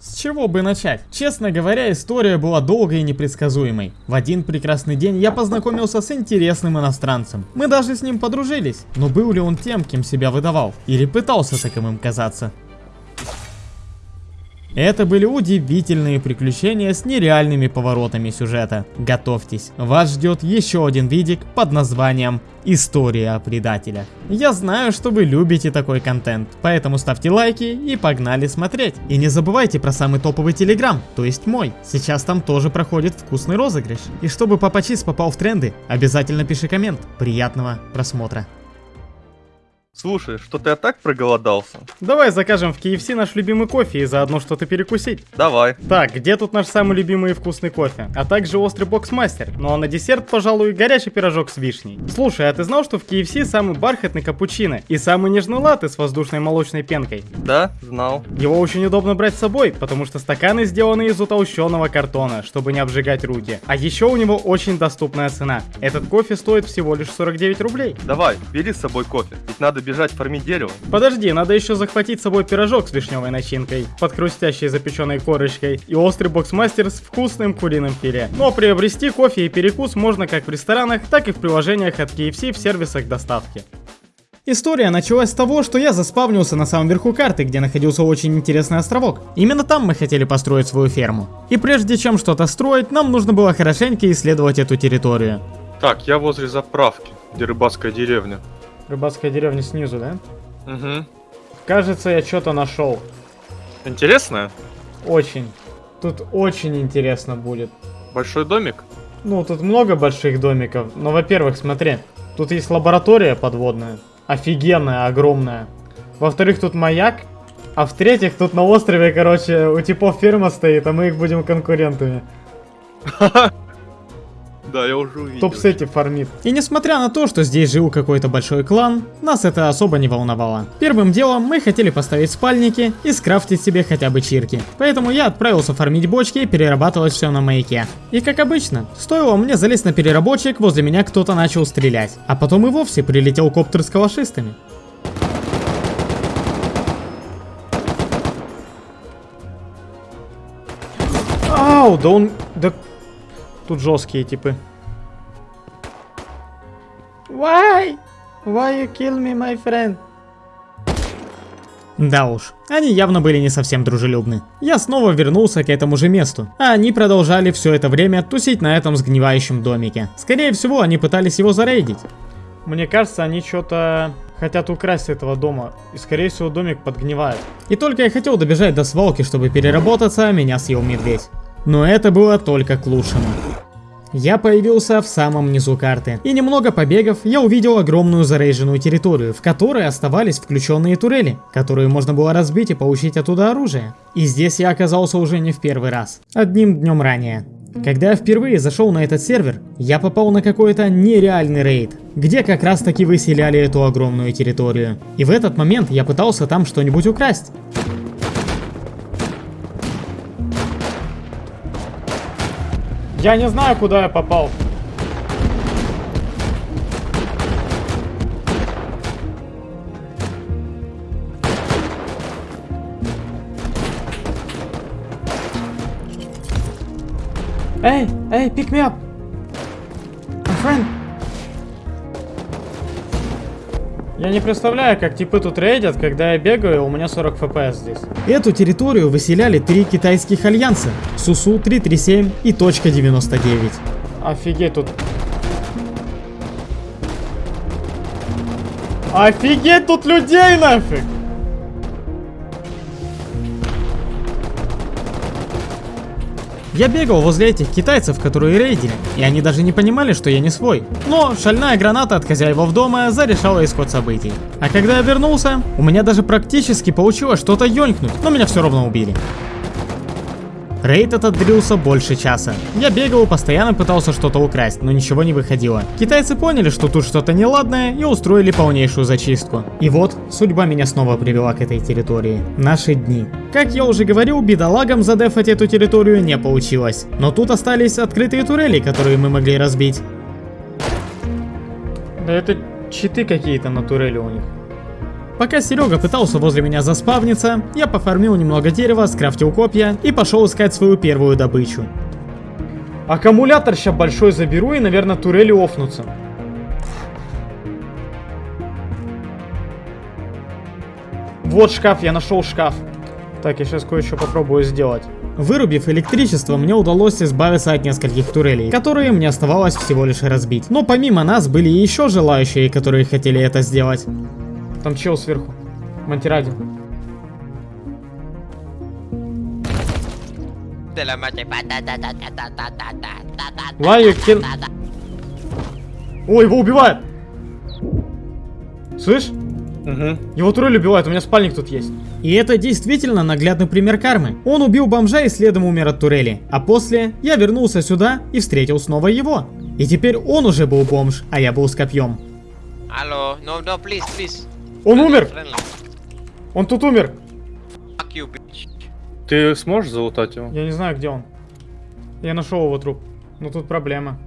С чего бы начать? Честно говоря, история была долгой и непредсказуемой. В один прекрасный день я познакомился с интересным иностранцем. Мы даже с ним подружились. Но был ли он тем, кем себя выдавал? Или пытался таковым казаться? Это были удивительные приключения с нереальными поворотами сюжета. Готовьтесь, вас ждет еще один видик под названием «История о предателях». Я знаю, что вы любите такой контент, поэтому ставьте лайки и погнали смотреть. И не забывайте про самый топовый телеграм, то есть мой. Сейчас там тоже проходит вкусный розыгрыш. И чтобы Папа Чиз попал в тренды, обязательно пиши коммент. Приятного просмотра. Слушай, что-то я так проголодался. Давай закажем в KFC наш любимый кофе и заодно что-то перекусить. Давай. Так, где тут наш самый любимый и вкусный кофе? А также острый боксмастер. Ну а на десерт, пожалуй, горячий пирожок с вишней. Слушай, а ты знал, что в KFC самый бархатный капучино и самый нежный латте с воздушной молочной пенкой? Да, знал. Его очень удобно брать с собой, потому что стаканы сделаны из утолщенного картона, чтобы не обжигать руки. А еще у него очень доступная цена. Этот кофе стоит всего лишь 49 рублей. Давай, бери с собой кофе. Ведь надо бежать фармить дерево. Подожди, надо еще захватить с собой пирожок с вишневой начинкой, под хрустящей запеченной корочкой и острый боксмастер с вкусным куриным филе. Но приобрести кофе и перекус можно как в ресторанах, так и в приложениях от KFC в сервисах доставки. История началась с того, что я заспавнился на самом верху карты, где находился очень интересный островок. Именно там мы хотели построить свою ферму. И прежде чем что-то строить, нам нужно было хорошенько исследовать эту территорию. Так, я возле заправки, где рыбацкая деревня. Рыбацкая деревня снизу, да? Угу. Кажется, я что-то нашел. Интересно? Очень. Тут очень интересно будет. Большой домик? Ну, тут много больших домиков. Но, во-первых, смотри. Тут есть лаборатория подводная. Офигенная, огромная. Во-вторых, тут маяк. А в-третьих, тут на острове, короче, у типов ферма стоит, а мы их будем конкурентами. Да, я уже увидел. Топ-сети фармит. И несмотря на то, что здесь жил какой-то большой клан, нас это особо не волновало. Первым делом мы хотели поставить спальники и скрафтить себе хотя бы чирки. Поэтому я отправился фармить бочки и перерабатывать все на маяке. И как обычно, стоило мне залезть на переработчик, возле меня кто-то начал стрелять. А потом и вовсе прилетел коптер с калашистами. Ау, да он... Да... Тут жесткие типы. Why? Why you kill me, my friend? Да уж, они явно были не совсем дружелюбны. Я снова вернулся к этому же месту, а они продолжали все это время тусить на этом сгнивающем домике. Скорее всего, они пытались его зарейдить. Мне кажется, они что-то хотят украсть с этого дома, и скорее всего домик подгнивает. И только я хотел добежать до свалки, чтобы переработаться, меня съел медведь. Но это было только к лучшему. Я появился в самом низу карты, и немного побегав, я увидел огромную зарейженную территорию, в которой оставались включенные турели, которые можно было разбить и получить оттуда оружие. И здесь я оказался уже не в первый раз, одним днем ранее. Когда я впервые зашел на этот сервер, я попал на какой-то нереальный рейд, где как раз таки выселяли эту огромную территорию. И в этот момент я пытался там что-нибудь украсть. Я не знаю, куда я попал. Эй, эй, pick me up. My friend. Я не представляю, как типы тут рейдят, когда я бегаю, у меня 40 фпс здесь. Эту территорию выселяли три китайских альянса – Сусу-337 и Точка 99. Офигеть тут. Офигеть тут людей нафиг! Я бегал возле этих китайцев, которые рейдили, и они даже не понимали, что я не свой. Но шальная граната от хозяев дома зарешала исход событий. А когда я вернулся, у меня даже практически получилось что-то ёнькнуть, но меня все равно убили. Рейд этот длился больше часа. Я бегал постоянно пытался что-то украсть, но ничего не выходило. Китайцы поняли, что тут что-то неладное и устроили полнейшую зачистку. И вот, судьба меня снова привела к этой территории. Наши дни. Как я уже говорил, бедолагам задефать эту территорию не получилось. Но тут остались открытые турели, которые мы могли разбить. Да это читы какие-то на турели у них. Пока Серега пытался возле меня заспавниться, я пофармил немного дерева, скрафтил копья и пошел искать свою первую добычу. Аккумулятор сейчас большой заберу и, наверное, турели офнутся. Вот шкаф, я нашел шкаф. Так, я сейчас кое-что попробую сделать. Вырубив электричество, мне удалось избавиться от нескольких турелей, которые мне оставалось всего лишь разбить. Но помимо нас были еще желающие, которые хотели это сделать. Там чел сверху. Magia. Лаю кин... Ой, его убивают! Слышь? Угу. Его турель убивают, у меня спальник тут есть. И это действительно наглядный пример кармы. Он убил бомжа и следом умер от турели. А после я вернулся сюда и встретил снова его. И теперь он уже был бомж, а я был с копьем. Hello, no, no, please, please. Он умер! Он тут умер! Ты сможешь залутать его? Я не знаю, где он. Я нашел его труп. Но тут проблема.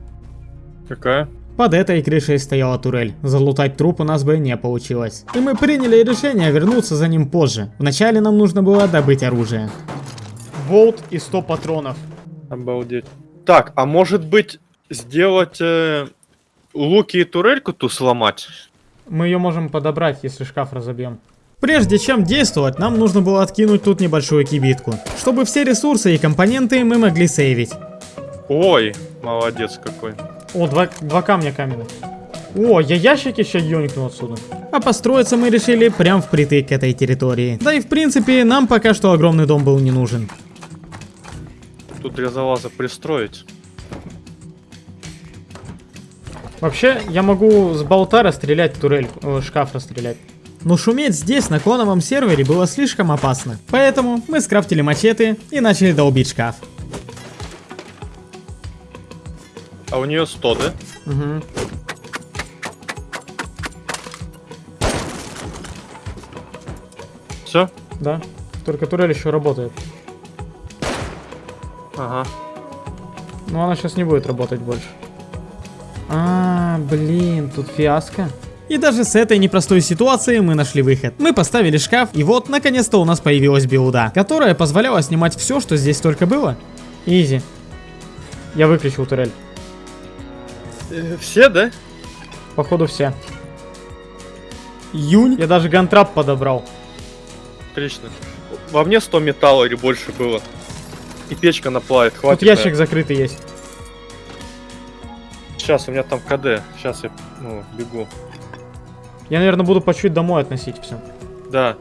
Какая? Под этой крышей стояла турель. Залутать труп у нас бы не получилось. И мы приняли решение вернуться за ним позже. Вначале нам нужно было добыть оружие. Болт и 100 патронов. Обалдеть. Так, а может быть сделать э, луки и турельку ту сломать? Мы ее можем подобрать, если шкаф разобьем. Прежде чем действовать, нам нужно было откинуть тут небольшую кибитку, чтобы все ресурсы и компоненты мы могли сейвить. Ой, молодец какой. О, два, два камня каменных. О, я ящики сейчас ёникну отсюда. А построиться мы решили прям впритык к этой территории. Да и в принципе, нам пока что огромный дом был не нужен. Тут для залаза пристроить. Вообще, я могу с болта расстрелять турель, э, шкаф расстрелять. Но шуметь здесь, на клоновом сервере, было слишком опасно. Поэтому мы скрафтили мачете и начали долбить шкаф. А у нее 100, да? Угу. Все? Да. Только турель еще работает. Ага. Но она сейчас не будет работать больше. А, блин, тут фиаско. И даже с этой непростой ситуации мы нашли выход. Мы поставили шкаф, и вот, наконец-то у нас появилась билда, которая позволяла снимать все, что здесь только было. Изи. Я выключил турель. Э, все, да? Походу все. Юнь. Я даже гантрап подобрал. Отлично. Во мне 100 металла или больше было. И печка наплавит, Тут хватит. ящик закрытый есть. Сейчас, у меня там КД. Сейчас я ну, бегу. Я, наверное, буду по чуть домой относить все. Да.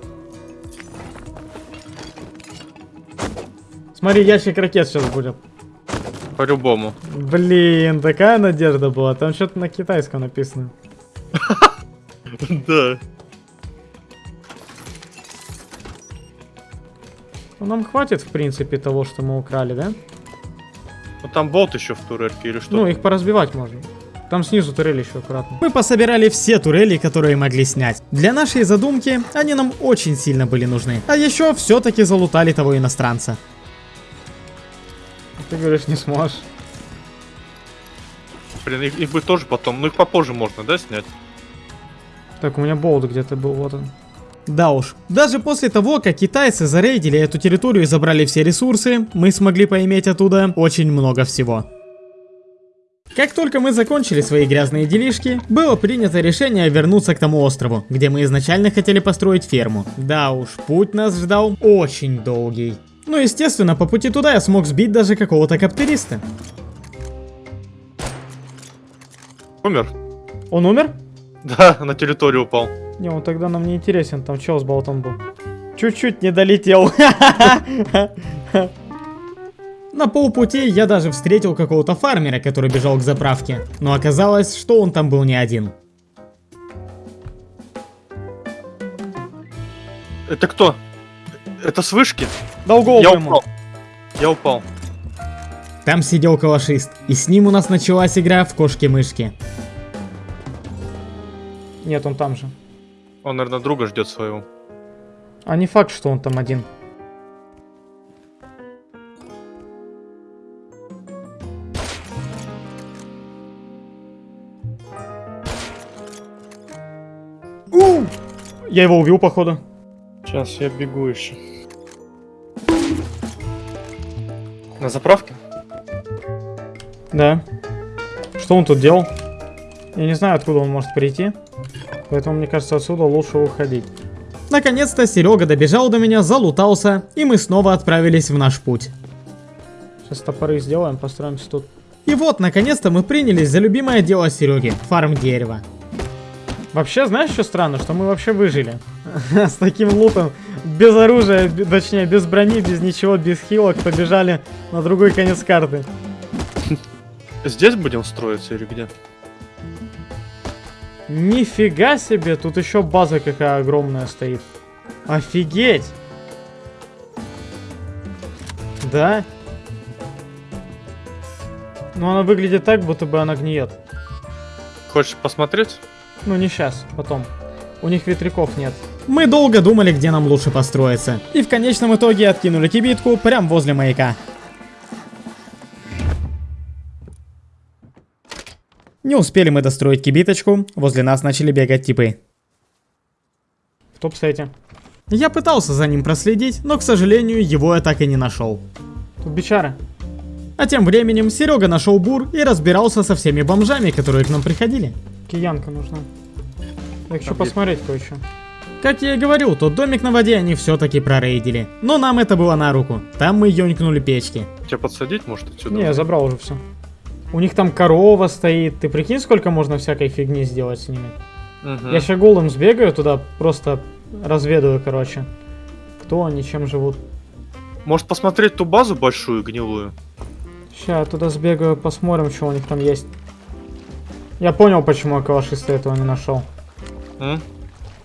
Смотри, ящик ракет сейчас будет. По-любому. Блин, такая надежда была. Там что-то на китайском написано. Да. Ну, нам хватит, в принципе, того, что мы украли, да? Ну там болт еще в турельке или что? Ну, их поразбивать можно. Там снизу турель еще аккуратно. Мы пособирали все турели, которые могли снять. Для нашей задумки они нам очень сильно были нужны. А еще все-таки залутали того иностранца. Ты говоришь, не сможешь. Блин, их, их бы тоже потом. Ну их попозже можно, да, снять? Так, у меня болт где-то был, вот он. Да уж. Даже после того, как китайцы зарейдили эту территорию и забрали все ресурсы, мы смогли поиметь оттуда очень много всего. Как только мы закончили свои грязные делишки, было принято решение вернуться к тому острову, где мы изначально хотели построить ферму. Да уж, путь нас ждал очень долгий. Ну, естественно, по пути туда я смог сбить даже какого-то каптериста. Умер? Он умер? Да, на территорию упал. Не, он тогда нам не интересен, там чел с болтом был. Чуть-чуть не долетел. На полпути я даже встретил какого-то фармера, который бежал к заправке. Но оказалось, что он там был не один. Это кто? Это с вышки? Долгого Я ему. упал. Я упал. Там сидел калашист, и с ним у нас началась игра в кошки-мышки. Нет, он там же. Он, наверное, друга ждет своего. А не факт, что он там один. У! Я его убил, походу. Сейчас я бегу еще. На заправке? Да. Что он тут делал? Я не знаю, откуда он может прийти. Поэтому, мне кажется, отсюда лучше уходить. Наконец-то Серега добежал до меня, залутался, и мы снова отправились в наш путь. Сейчас топоры сделаем, построимся тут. И вот, наконец-то мы принялись за любимое дело Сереги – фарм дерева. Вообще, знаешь, что странно? Что мы вообще выжили. С таким лутом, без оружия, точнее, без брони, без ничего, без хилок, побежали на другой конец карты. Здесь будем строиться или где? Нифига себе, тут еще база какая огромная стоит. Офигеть! Да? Но она выглядит так, будто бы она гниет. Хочешь посмотреть? Ну не сейчас, потом. У них ветряков нет. Мы долго думали, где нам лучше построиться. И в конечном итоге откинули кибитку прямо возле маяка. Не успели мы достроить кибиточку, возле нас начали бегать типы. В топ-сете. Я пытался за ним проследить, но, к сожалению, его я так и не нашел. Тут бичара. А тем временем Серега нашел бур и разбирался со всеми бомжами, которые к нам приходили. Киянка нужна. Я хочу Там посмотреть кое-что. Как я и говорил, тот домик на воде они все-таки прорейдили. Но нам это было на руку. Там мы ёнькнули печки. Тебя подсадить, может, отсюда? Не, я забрал уже все. У них там корова стоит. Ты прикинь, сколько можно всякой фигни сделать с ними? Мгм. Я сейчас голым сбегаю туда, просто разведаю, короче. Кто они, чем живут. Может посмотреть ту базу большую, гнилую? Сейчас туда сбегаю, посмотрим, что у них там есть. Я понял, почему я калашиста этого не нашел. М?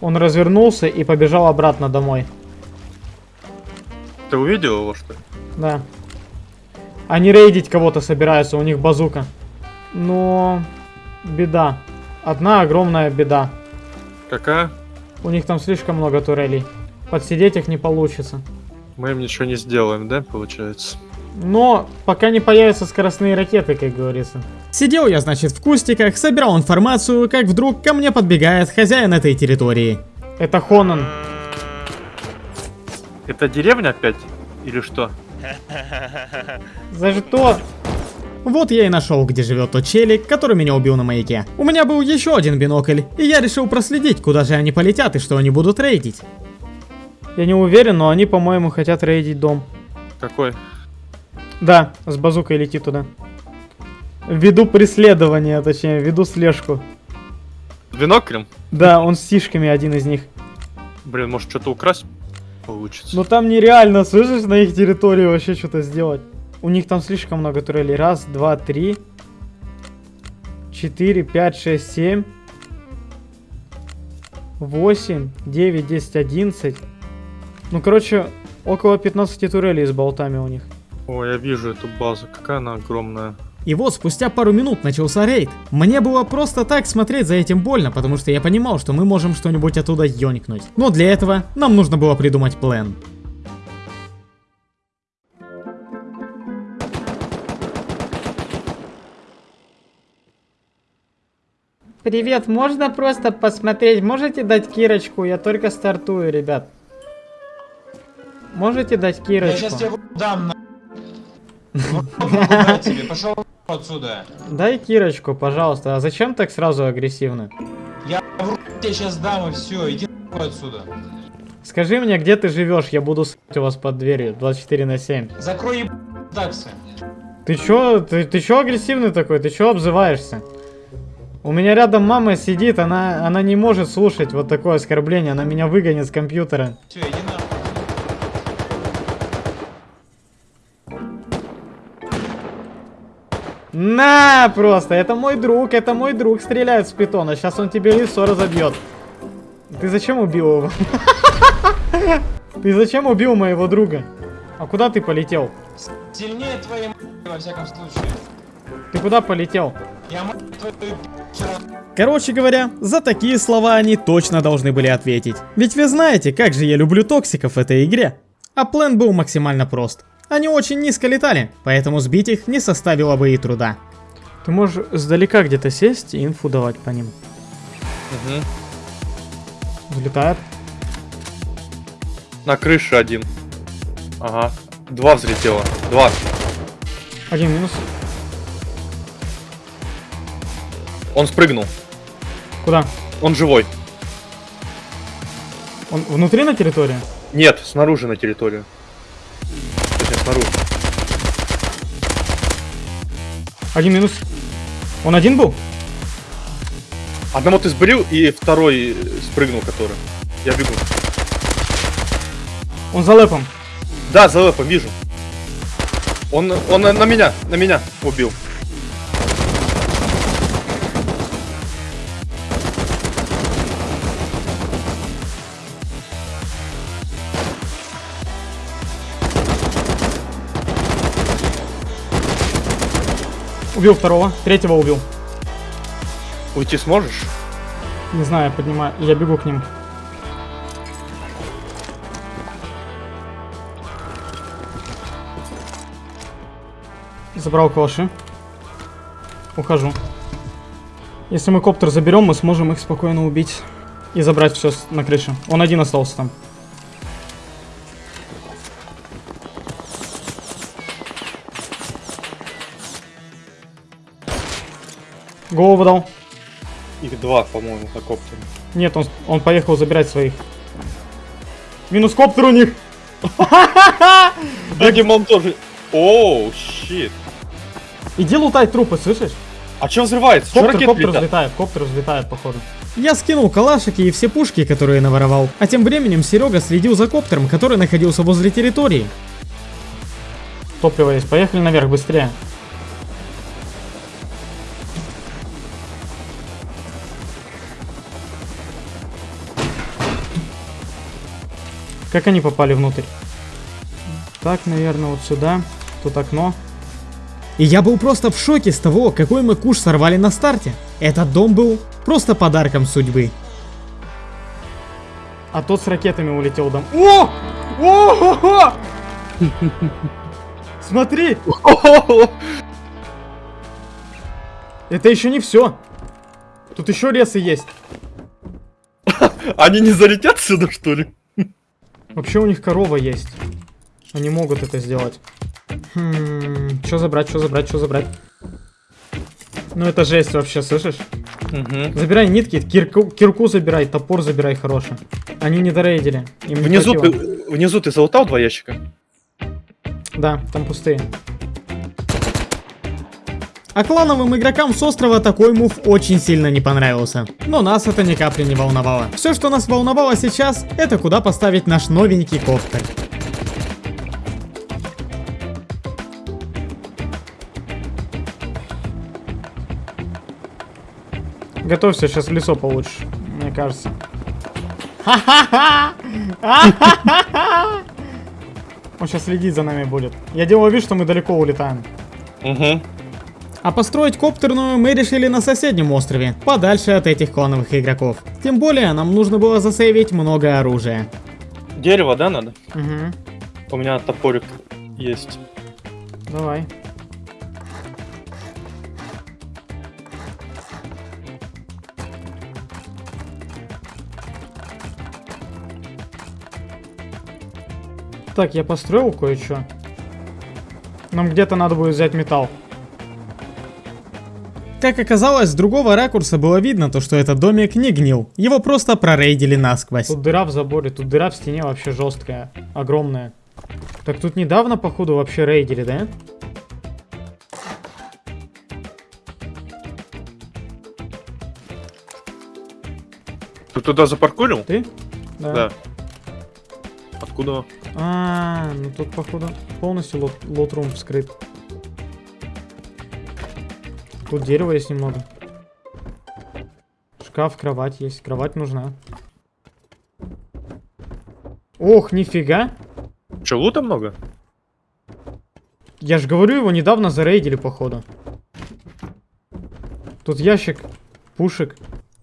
Он развернулся и побежал обратно домой. Ты увидел его, что ли? Да. Они рейдить кого-то собираются, у них базука. Но... Беда. Одна огромная беда. Какая? У них там слишком много турелей. Подсидеть их не получится. Мы им ничего не сделаем, да, получается? Но пока не появятся скоростные ракеты, как говорится. Сидел я, значит, в кустиках, собирал информацию, как вдруг ко мне подбегает хозяин этой территории. Это Хонан. Это деревня опять? Или что? За что? Вот я и нашел, где живет тот челик, который меня убил на маяке. У меня был еще один бинокль, и я решил проследить, куда же они полетят и что они будут рейдить. Я не уверен, но они, по-моему, хотят рейдить дом. Какой? Да, с базукой лети туда. Ввиду преследования, точнее, ввиду слежку. Биноклем? Да, он с сишками один из них. Блин, может что-то украсть получится? Но там нереально, слышишь, на их территории вообще что-то сделать. У них там слишком много турелей. Раз, два, три. Четыре, пять, шесть, семь. Восемь, девять, десять, одиннадцать. Ну, короче, около 15 турелей с болтами у них. О, я вижу эту базу. Какая она огромная. И вот спустя пару минут начался рейд. Мне было просто так смотреть за этим больно, потому что я понимал, что мы можем что-нибудь оттуда ёнькнуть. Но для этого нам нужно было придумать план. Привет, можно просто посмотреть? Можете дать Кирочку? Я только стартую, ребят. Можете дать Я Кирочку? сейчас тебе дам на... Тебе, пошел отсюда. Дай Кирочку, пожалуйста. А зачем так сразу агрессивно? Я в тебе сейчас дам и все, иди отсюда. Скажи мне, где ты живешь, я буду с**ть у вас под дверью 24 на 7. Закрой таксы. Ты чё, ты, ты чё агрессивный такой? Ты чё обзываешься? У меня рядом мама сидит, она, она не может слушать вот такое оскорбление, она меня выгонит с компьютера. Все, иди На, просто, это мой друг, это мой друг стреляет с питона, сейчас он тебе лицо разобьет. Ты зачем убил его? Ты зачем убил моего друга? А куда ты полетел? Сильнее твоей во всяком случае. Ты куда полетел? Я твою Короче говоря, за такие слова они точно должны были ответить. Ведь вы знаете, как же я люблю токсиков в этой игре. А план был максимально прост. Они очень низко летали, поэтому сбить их не составило бы и труда. Ты можешь сдалека где-то сесть и инфу давать по ним. Угу. Взлетает. На крыше один. Ага. Два взлетело. Два. Один минус. Он спрыгнул. Куда? Он живой. Он внутри на территории? Нет, снаружи на территорию. Снаружи. Один минус. Он один был? Одного ты сбрил, и второй спрыгнул, который. Я бегу. Он за лэпом. Да, за лэпом вижу. Он, он на меня, на меня убил. Убил второго. Третьего убил. Уйти сможешь? Не знаю, я поднимаю. Я бегу к ним. Забрал калаши. Ухожу. Если мы коптер заберем, мы сможем их спокойно убить. И забрать все на крыше. Он один остался там. Голову дал. Их два, по-моему, на коптере. Нет, он, он поехал забирать своих. Минус коптер у них. Видимо, он тоже... Оу, щит. Иди лутай трупы, слышишь? А чё взрывается? Коптер, ракеты коптер летят? взлетает, коптер взлетает, походу. Я скинул калашики и все пушки, которые наворовал. А тем временем Серега следил за коптером, который находился возле территории. Топливо есть, поехали наверх быстрее. Как они попали внутрь? Так, наверное, вот сюда. Тут окно. И я был просто в шоке с того, какой мы куш сорвали на старте. Этот дом был просто подарком судьбы. А тот с ракетами улетел дом. О! О! Смотри! Это еще не все. Тут еще ресы есть. Они не залетят сюда, что ли? Вообще у них корова есть. Они могут это сделать. Хм, что забрать, что забрать, что забрать? Ну это жесть вообще, слышишь? Угу. Забирай нитки, кирку, кирку забирай, топор забирай хороший. Они не дорейдили. Им Внизу ты, внизу ты залутал два ящика? Да, там пустые. А клановым игрокам с острова такой мув очень сильно не понравился. Но нас это ни капли не волновало. Все, что нас волновало сейчас, это куда поставить наш новенький коптер. Готовься, сейчас лесо получишь, мне кажется. Он сейчас следить за нами будет. Я делаю вид, что мы далеко улетаем. Угу. А построить коптерную мы решили на соседнем острове, подальше от этих клановых игроков. Тем более, нам нужно было засейвить много оружия. Дерево, да, надо? Угу. У меня топорик есть. Давай. Так, я построил кое-что. Нам где-то надо будет взять металл. Как оказалось, с другого ракурса было видно то, что этот домик не гнил. Его просто прорейдили насквозь. Тут дыра в заборе, тут дыра в стене вообще жесткая, огромная. Так тут недавно, походу, вообще рейдили, да? Ты туда запаркурил? Ты? Да. Откуда? А, ну тут, походу, полностью лот, лотрум вскрыт. Тут дерева есть немного. Шкаф, кровать есть. Кровать нужна. Ох, нифига. Че, лута много? Я же говорю, его недавно зарейдили, походу. Тут ящик, пушек.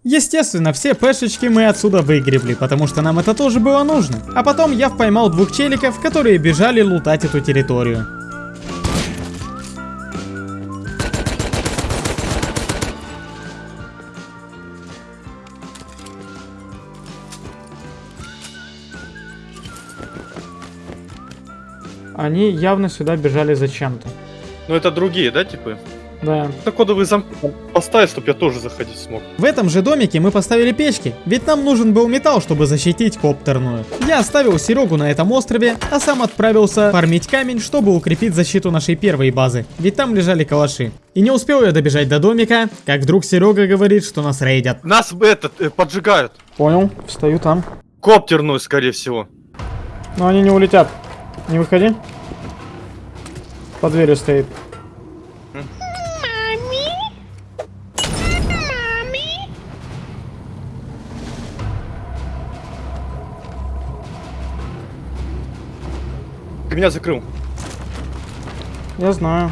Естественно, все пешечки мы отсюда выгребли, потому что нам это тоже было нужно. А потом я поймал двух челиков, которые бежали лутать эту территорию. Они явно сюда бежали зачем-то. Ну это другие, да, типы? Да. На кодовый замок поставить, чтобы я тоже заходить смог. В этом же домике мы поставили печки, ведь нам нужен был металл, чтобы защитить коптерную. Я оставил Серегу на этом острове, а сам отправился фармить камень, чтобы укрепить защиту нашей первой базы, ведь там лежали калаши. И не успел я добежать до домика, как вдруг Серега говорит, что нас рейдят. Нас этот э, поджигают. Понял. Встаю там. Коптерную, скорее всего. Но они не улетят. Не выходи. Под дверью стоит. Ты меня закрыл. Я знаю.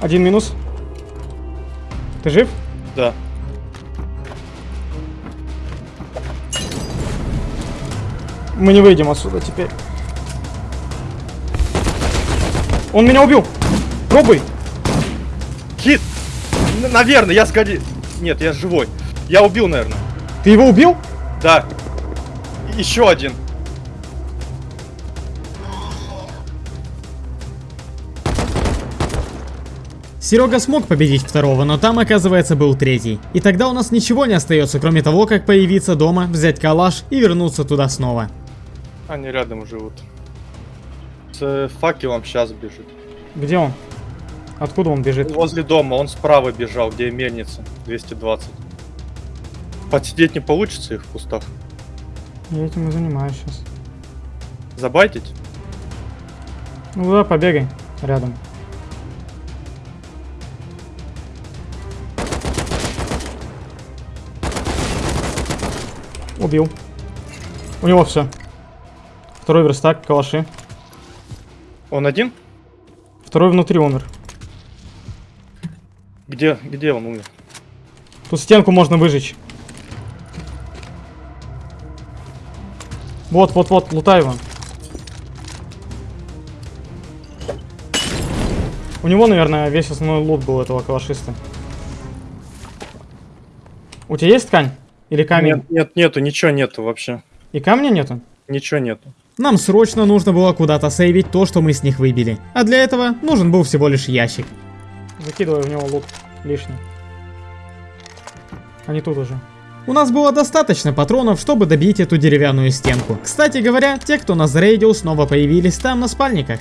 Один минус. Ты жив? Да. Мы не выйдем отсюда теперь. Он меня убил. Пробуй. Хит! Н- наверное, я сгоди... Нет, я живой. Я убил, наверное. Ты его убил? Да. Еще один. Серега смог победить второго, но там, оказывается, был третий. И тогда у нас ничего не остается, кроме того, как появиться дома, взять калаш и вернуться туда снова. Они рядом живут. С факелом сейчас бежит. Где он? Откуда он бежит? Возле дома, он справа бежал, где мельница. 220. Подсидеть не получится их в кустах. Я этим и занимаюсь сейчас. Забайтить? Ну да, побегай рядом. Убил. У него все. Второй верстак, калаши. Он один? Второй внутри умер. Где, где он умер? Тут стенку можно выжечь. Вот, вот, вот, лутай его. У него, наверное, весь основной лут был этого калашиста. У тебя есть ткань? Или камень? Нет, нет, нету, ничего нету вообще. И камня нету? Ничего нету. Нам срочно нужно было куда-то сейвить то, что мы с них выбили. А для этого нужен был всего лишь ящик. Закидывай в него лут лишний. Они тут уже. У нас было достаточно патронов, чтобы добить эту деревянную стенку. Кстати говоря, те, кто нас зарейдил, снова появились там на спальниках.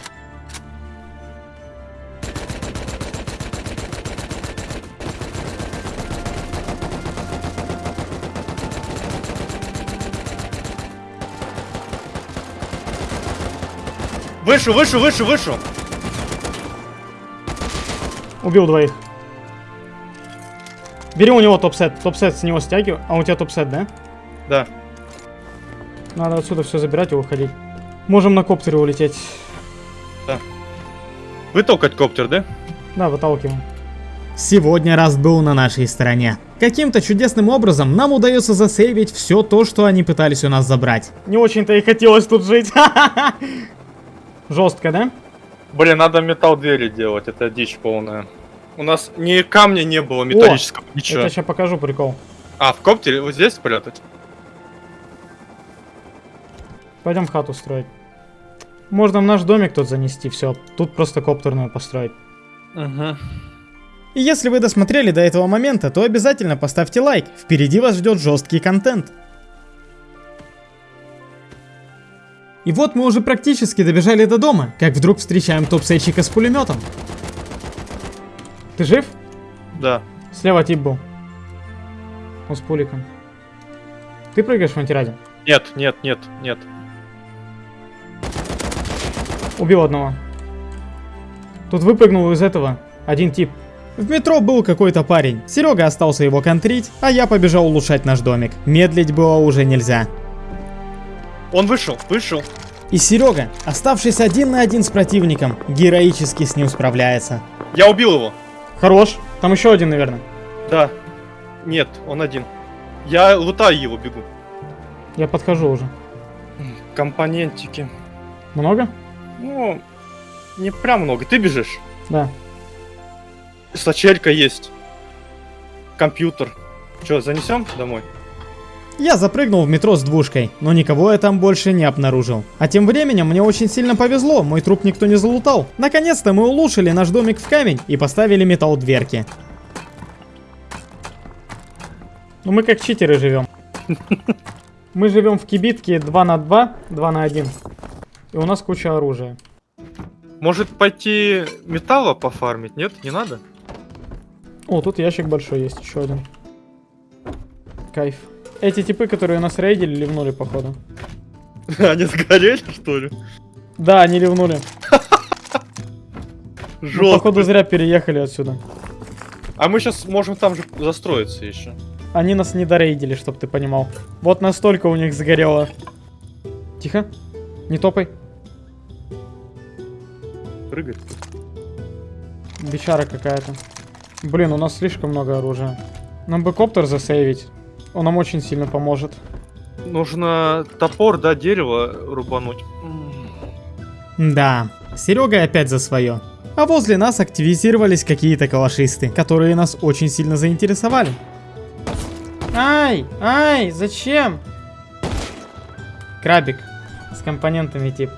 Выше, выше, выше, выше! Убил двоих. Бери у него топ-сет. Топ-сет с него стягивай. А у тебя топ-сет, да? Да. Надо отсюда все забирать и уходить. Можем на коптере улететь. Вытолкать коптер, да? Да, выталкиваем. Сегодня Rust был на нашей стороне. Каким-то чудесным образом нам удается засейвить все то, что они пытались у нас забрать. Не очень-то и хотелось тут жить. Жестко, да? Блин, надо металл двери делать, это дичь полная. У нас ни камня не было металлического, Я ничего. тебе сейчас покажу прикол. А, в коптере вот здесь спрятать? Пойдем хату строить. Можно в наш домик тут занести, все. Тут просто коптерную построить. Угу. И если вы досмотрели до этого момента, то обязательно поставьте лайк. Впереди вас ждет жесткий контент. И вот мы уже практически добежали до дома, как вдруг встречаем топ-сейчика с пулеметом. Ты жив? Да. Слева тип был. Он с пуликом. Ты прыгаешь в антираде? Нет, нет, нет, нет. Убил одного. Тут выпрыгнул из этого один тип. В метро был какой-то парень. Серега остался его контрить, а я побежал улучшать наш домик. Медлить было уже нельзя. Он вышел, вышел. И Серега, оставшись один на один с противником, героически с ним справляется. Я убил его. Хорош. Там еще один, наверное. Да. Нет, он один. Я лутаю его, бегу. Я подхожу уже. Компонентики. Много? Ну, не прям много. Ты бежишь? Да. Сачелька есть. Компьютер. Че, занесем домой? Я запрыгнул в метро с двушкой, но никого я там больше не обнаружил. А тем временем мне очень сильно повезло, мой труп никто не залутал. Наконец-то мы улучшили наш домик в камень и поставили металл дверки. Ну мы как читеры живем. Мы живем в кибитке 2 на 2, 2 на 1. И у нас куча оружия. Может пойти металла пофармить? Нет, не надо? О, тут ящик большой есть, еще один. Кайф. Эти типы, которые нас рейдили, ливнули, походу. Они сгорели, что ли? Да, они ливнули. Ну, Жестко. походу зря переехали отсюда. А мы сейчас можем там же застроиться еще. Они нас не дорейдили, чтоб ты понимал. Вот настолько у них сгорело. Тихо. Не топай. Прыгать. Бичара какая-то. Блин, у нас слишком много оружия. Нам бы коптер засейвить. Он нам очень сильно поможет. Нужно топор, да, дерево рубануть. Да, Серега опять за свое. А возле нас активизировались какие-то калашисты, которые нас очень сильно заинтересовали. Ай, ай, зачем? Крабик. С компонентами тип.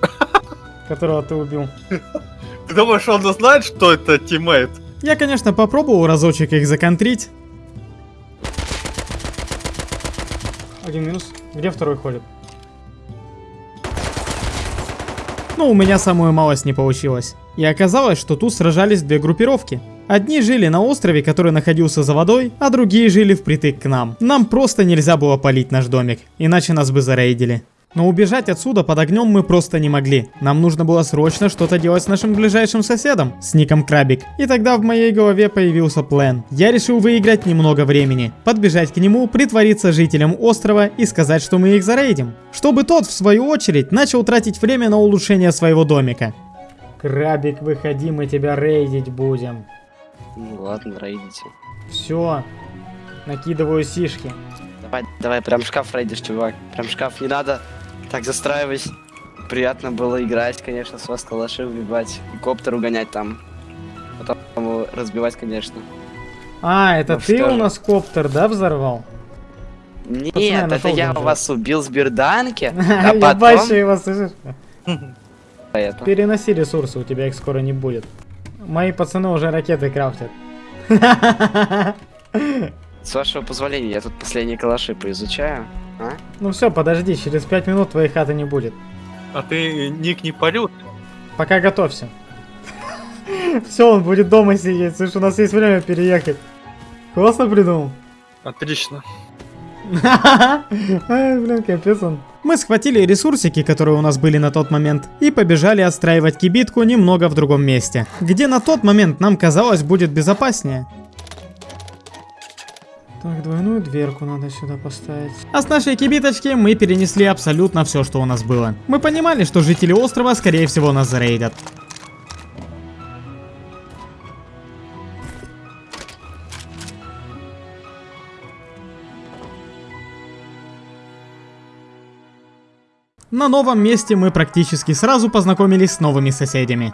Которого ты убил. Ты думаешь, он знает, что это тиммейт? Я, конечно, попробовал разочек их законтрить. Один минус. Где второй ходит? Но у меня самую малость не получилось. И оказалось, что тут сражались две группировки. Одни жили на острове, который находился за водой, а другие жили впритык к нам. Нам просто нельзя было полить наш домик, иначе нас бы зарейдили. Но убежать отсюда под огнем мы просто не могли. Нам нужно было срочно что-то делать с нашим ближайшим соседом, с ником Крабик. И тогда в моей голове появился план. Я решил выиграть немного времени, подбежать к нему, притвориться жителем острова и сказать, что мы их зарейдим. Чтобы тот, в свою очередь, начал тратить время на улучшение своего домика. Крабик, выходи, мы тебя рейдить будем. Ну ладно, рейдите. Все. Накидываю сишки. Давай, давай, прям шкаф рейдишь, чувак. Прям шкаф, не надо. Так, застраивайся. Приятно было играть, конечно, с вас калаши убивать. И коптер угонять там. Потом его разбивать, конечно. А, это Ну ты у же. нас коптер, да, взорвал? Нет, я это я бомжа. вас убил с берданки, а потом... его, слышишь? Переноси ресурсы, у тебя их скоро не будет. Мои пацаны уже ракеты крафтят. С вашего позволения, я тут последние калаши поизучаю. А? Ну все, подожди, через 5 минут твоей хаты не будет. А ты ник не парил? Пока готовься. Все, он будет дома сидеть. Слышь, у нас есть время переехать. Классно придумал. Отлично. Ай, блин, капец он. Мы схватили ресурсики, которые у нас были на тот момент, и побежали отстраивать кибитку немного в другом месте, где на тот момент нам казалось будет безопаснее. Так, двойную дверку надо сюда поставить. А с нашей кибиточки мы перенесли абсолютно все, что у нас было. Мы понимали, что жители острова скорее всего нас зарейдят. На новом месте мы практически сразу познакомились с новыми соседями.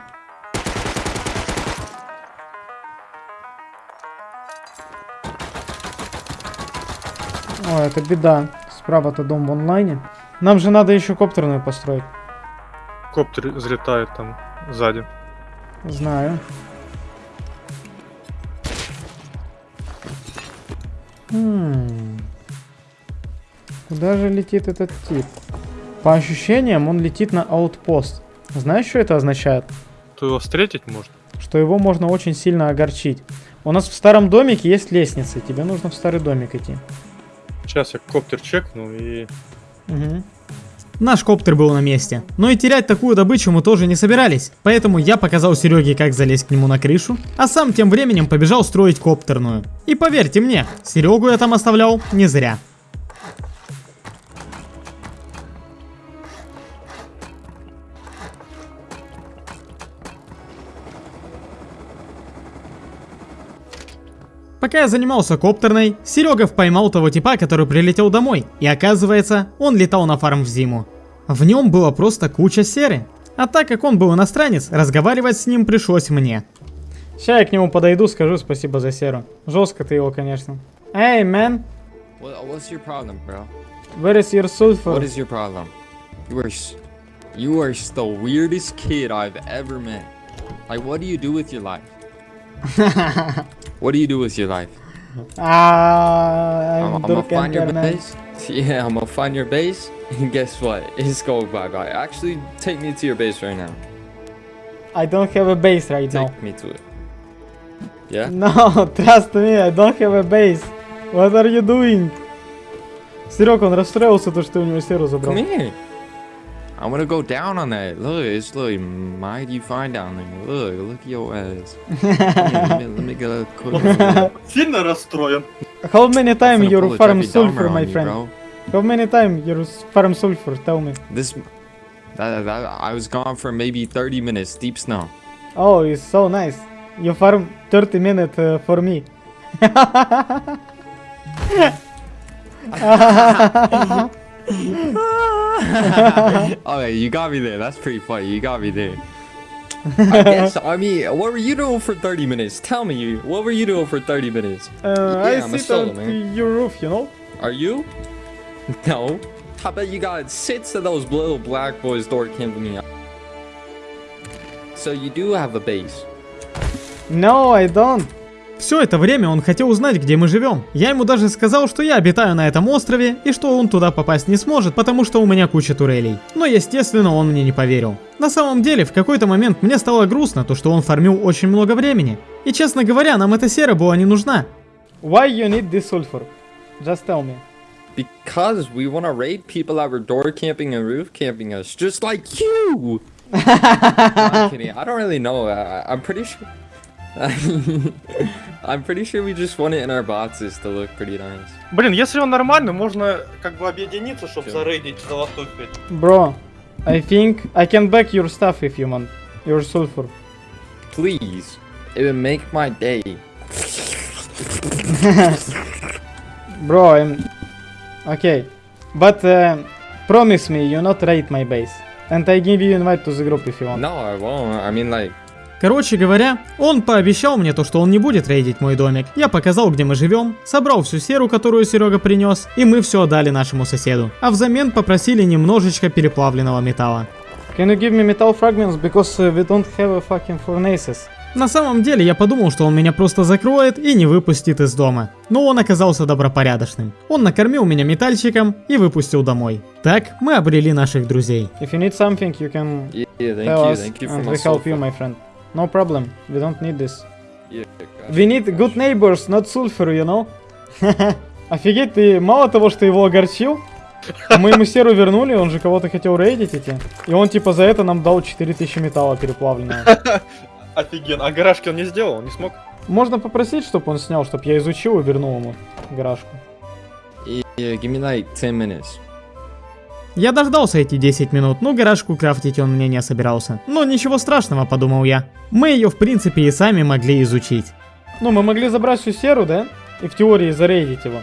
Это беда. Справа-то дом в онлайне. Нам же надо еще коптерную построить. Коптер взлетает там сзади. Знаю. Хм. Куда же летит этот тип? По ощущениям, он летит на аутпост. Знаешь, что это означает? То его встретить можно? Что его можно очень сильно огорчить. У нас в старом домике есть лестницы. Тебе нужно в старый домик идти. Сейчас я коптер чекну и... Угу. Наш коптер был на месте, но и терять такую добычу мы тоже не собирались, поэтому я показал Сереге, как залезть к нему на крышу, а сам тем временем побежал строить коптерную. И поверьте мне, Серегу я там оставлял не зря. Пока я занимался коптерной, Серега поймал того типа, который прилетел домой. И оказывается, он летал на фарм в зиму. В нем было просто куча серы. А так как он был иностранец, разговаривать с ним пришлось мне. Сейчас я к нему подойду, скажу спасибо за серу. Жестко ты его, конечно. Hey man, What, what's your problem, bro? where is your sulfur? What is your problem? You are, s- you are s- the weirdest kid I've ever met. Like, what do you do with your life? what do you do with your life? Ah, I'm, I'm I'm gonna Durkan find your man. base. Yeah, I'm gonna find your base. And guess what? It's going bye bye. Actually, take me to your base right now. I don't have a base right Take now. me to it. Yeah? No, trust me, I don't have a base. What are you doing? Серег, он расстроился, то, что ты у него серу забрал. Come here. I want to go down on that. Look, it's look mighty fine down there. Look, look at your ass. Here, let, me, let me get a quick. I'm Сильно расстроен. How many time gonna you pull a farm Jeffrey Dahmer sulfur, on my you, friend? bro. How many time you farm sulfur? Tell me. This, that, that, I was gone for maybe 30 minutes, deep snow. Oh, it's so nice. You farm 30 minutes uh, for me. Okay, you got me there. That's pretty funny. You got me there. I guess. I mean, what were you doing for 30 minutes? Tell me, what were you doing for 30 minutes? Uh, Yeah, I I'm a sit solo, on man. your roof, you know? Are you? No. I bet you got six of those little black boys door camping me. So you do have a base. No, I don't. Все это время он хотел узнать, где мы живем. Я ему даже сказал, что я обитаю на этом острове и что он туда попасть не сможет, потому что у меня куча турелей. Но естественно он мне не поверил. На самом деле, в какой-то момент мне стало грустно, то что он фармил очень много времени. И честно говоря, нам эта сера была не нужна. Why you need this sulfur? Just tell me. Because we want to raid people that were door camping and roof camping us, just like you. No, I'm kidding. I don't really know. I, I'm pretty sure. I'm pretty sure we just want it in our boxes to look pretty nice. Блин, если он нормальный, можно как бы объединиться, чтобы Чё? зарейдить золотой пять. Bro, I think I can back your stuff if you want. Your sulfur. Please, it would make my day. Bro, I'm... Okay. But uh, promise me you not raid my base. And I give you invite to the group if you want. No, I won't. I mean, like, Короче говоря, он пообещал мне то, что он не будет рейдить мой домик. Я показал, где мы живем, собрал всю серу, которую Серега принес, и мы все отдали нашему соседу. А взамен попросили немножечко переплавленного металла. Can you give me metal fragments because uh, we don't have a fucking furnaces? На самом деле, я подумал, что он меня просто закроет и не выпустит из дома. Но он оказался добропорядочным. Он накормил меня метальчиком и выпустил домой. Так мы обрели наших друзей. If you need something, you can yeah, thank tell you, us thank you for and my we help you, my friend. No problem. We don't need this. We need good neighbors, not sulfur, you know? Офигеть, ты мало того, что его огорчил, мы ему серу вернули, он же кого-то хотел рейдить идти. И он типа за это нам дал 4000 металла переплавленного. Офигенно. А гаражки он не сделал, он не смог? Можно попросить, чтобы он снял, чтобы я изучил и вернул ему гаражку. Give me like 10 minutes. Я дождался эти 10 минут, но гаражку крафтить он мне не собирался. Но ничего страшного, подумал я. Мы ее в принципе и сами могли изучить. Ну, мы могли забрать всю серу, да? И в теории зарейдить его.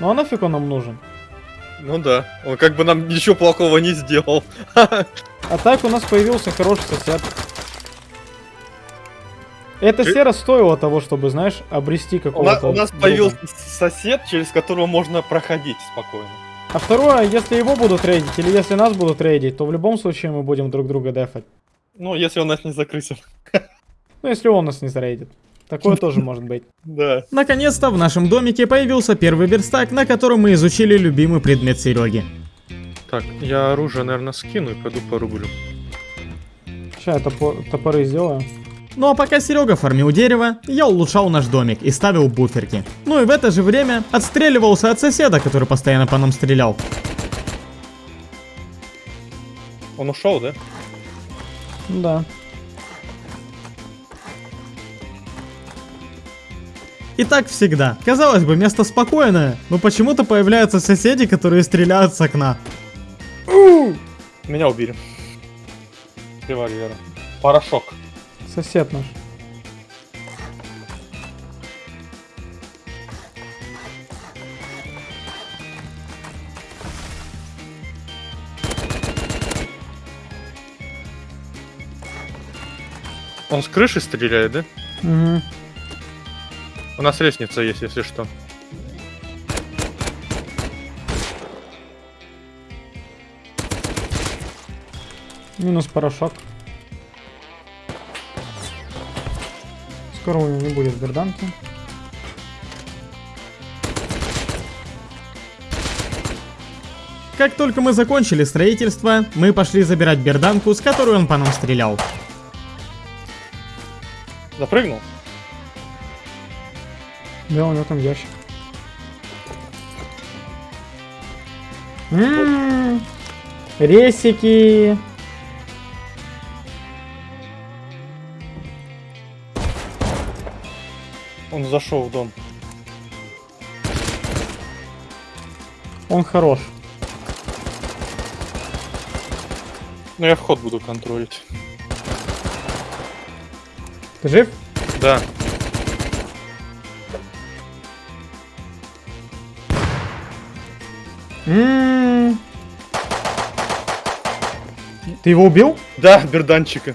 Ну а нафиг он нам нужен? Ну да. Он как бы нам ничего плохого не сделал. А так у нас появился хороший сосед. Эта Ты- сера стоила того, чтобы, знаешь, обрести У, какого-то... на- у нас друга. появился сосед, через которого можно проходить спокойно. А второе, если его будут рейдить, или если нас будут рейдить, то в любом случае мы будем друг друга дефать. Ну, если он нас не закрысил. Ну, если он нас не зарейдит. Такое тоже может быть. Да. Наконец-то в нашем домике появился первый верстак, на котором мы изучили любимый предмет Сереги. Так, я оружие, наверное, скину и пойду порублю. Сейчас я топор- топоры сделаю. Ну а пока Серега фармил дерево, я улучшал наш домик и ставил буферки. Ну и в это же время отстреливался от соседа, который постоянно по нам стрелял. Он ушел, да? Да. И так всегда. Казалось бы, место спокойное, но почему-то появляются соседи, которые стреляют с окна. Меня убили. Револьвера. Порошок. Сосед наш. Он с крыши стреляет, да? Угу. У нас лестница есть, если что. Минус порошок. Скоро у него не будет берданки. Как только мы закончили строительство, мы пошли забирать берданку, с которой он по нам стрелял. Запрыгнул? Да, у него там ящик. М, Ресики. Зашел в дом. Он хорош. Ну я вход буду контролить. Ты жив? Да. М. Ты его убил? Да, берданчика.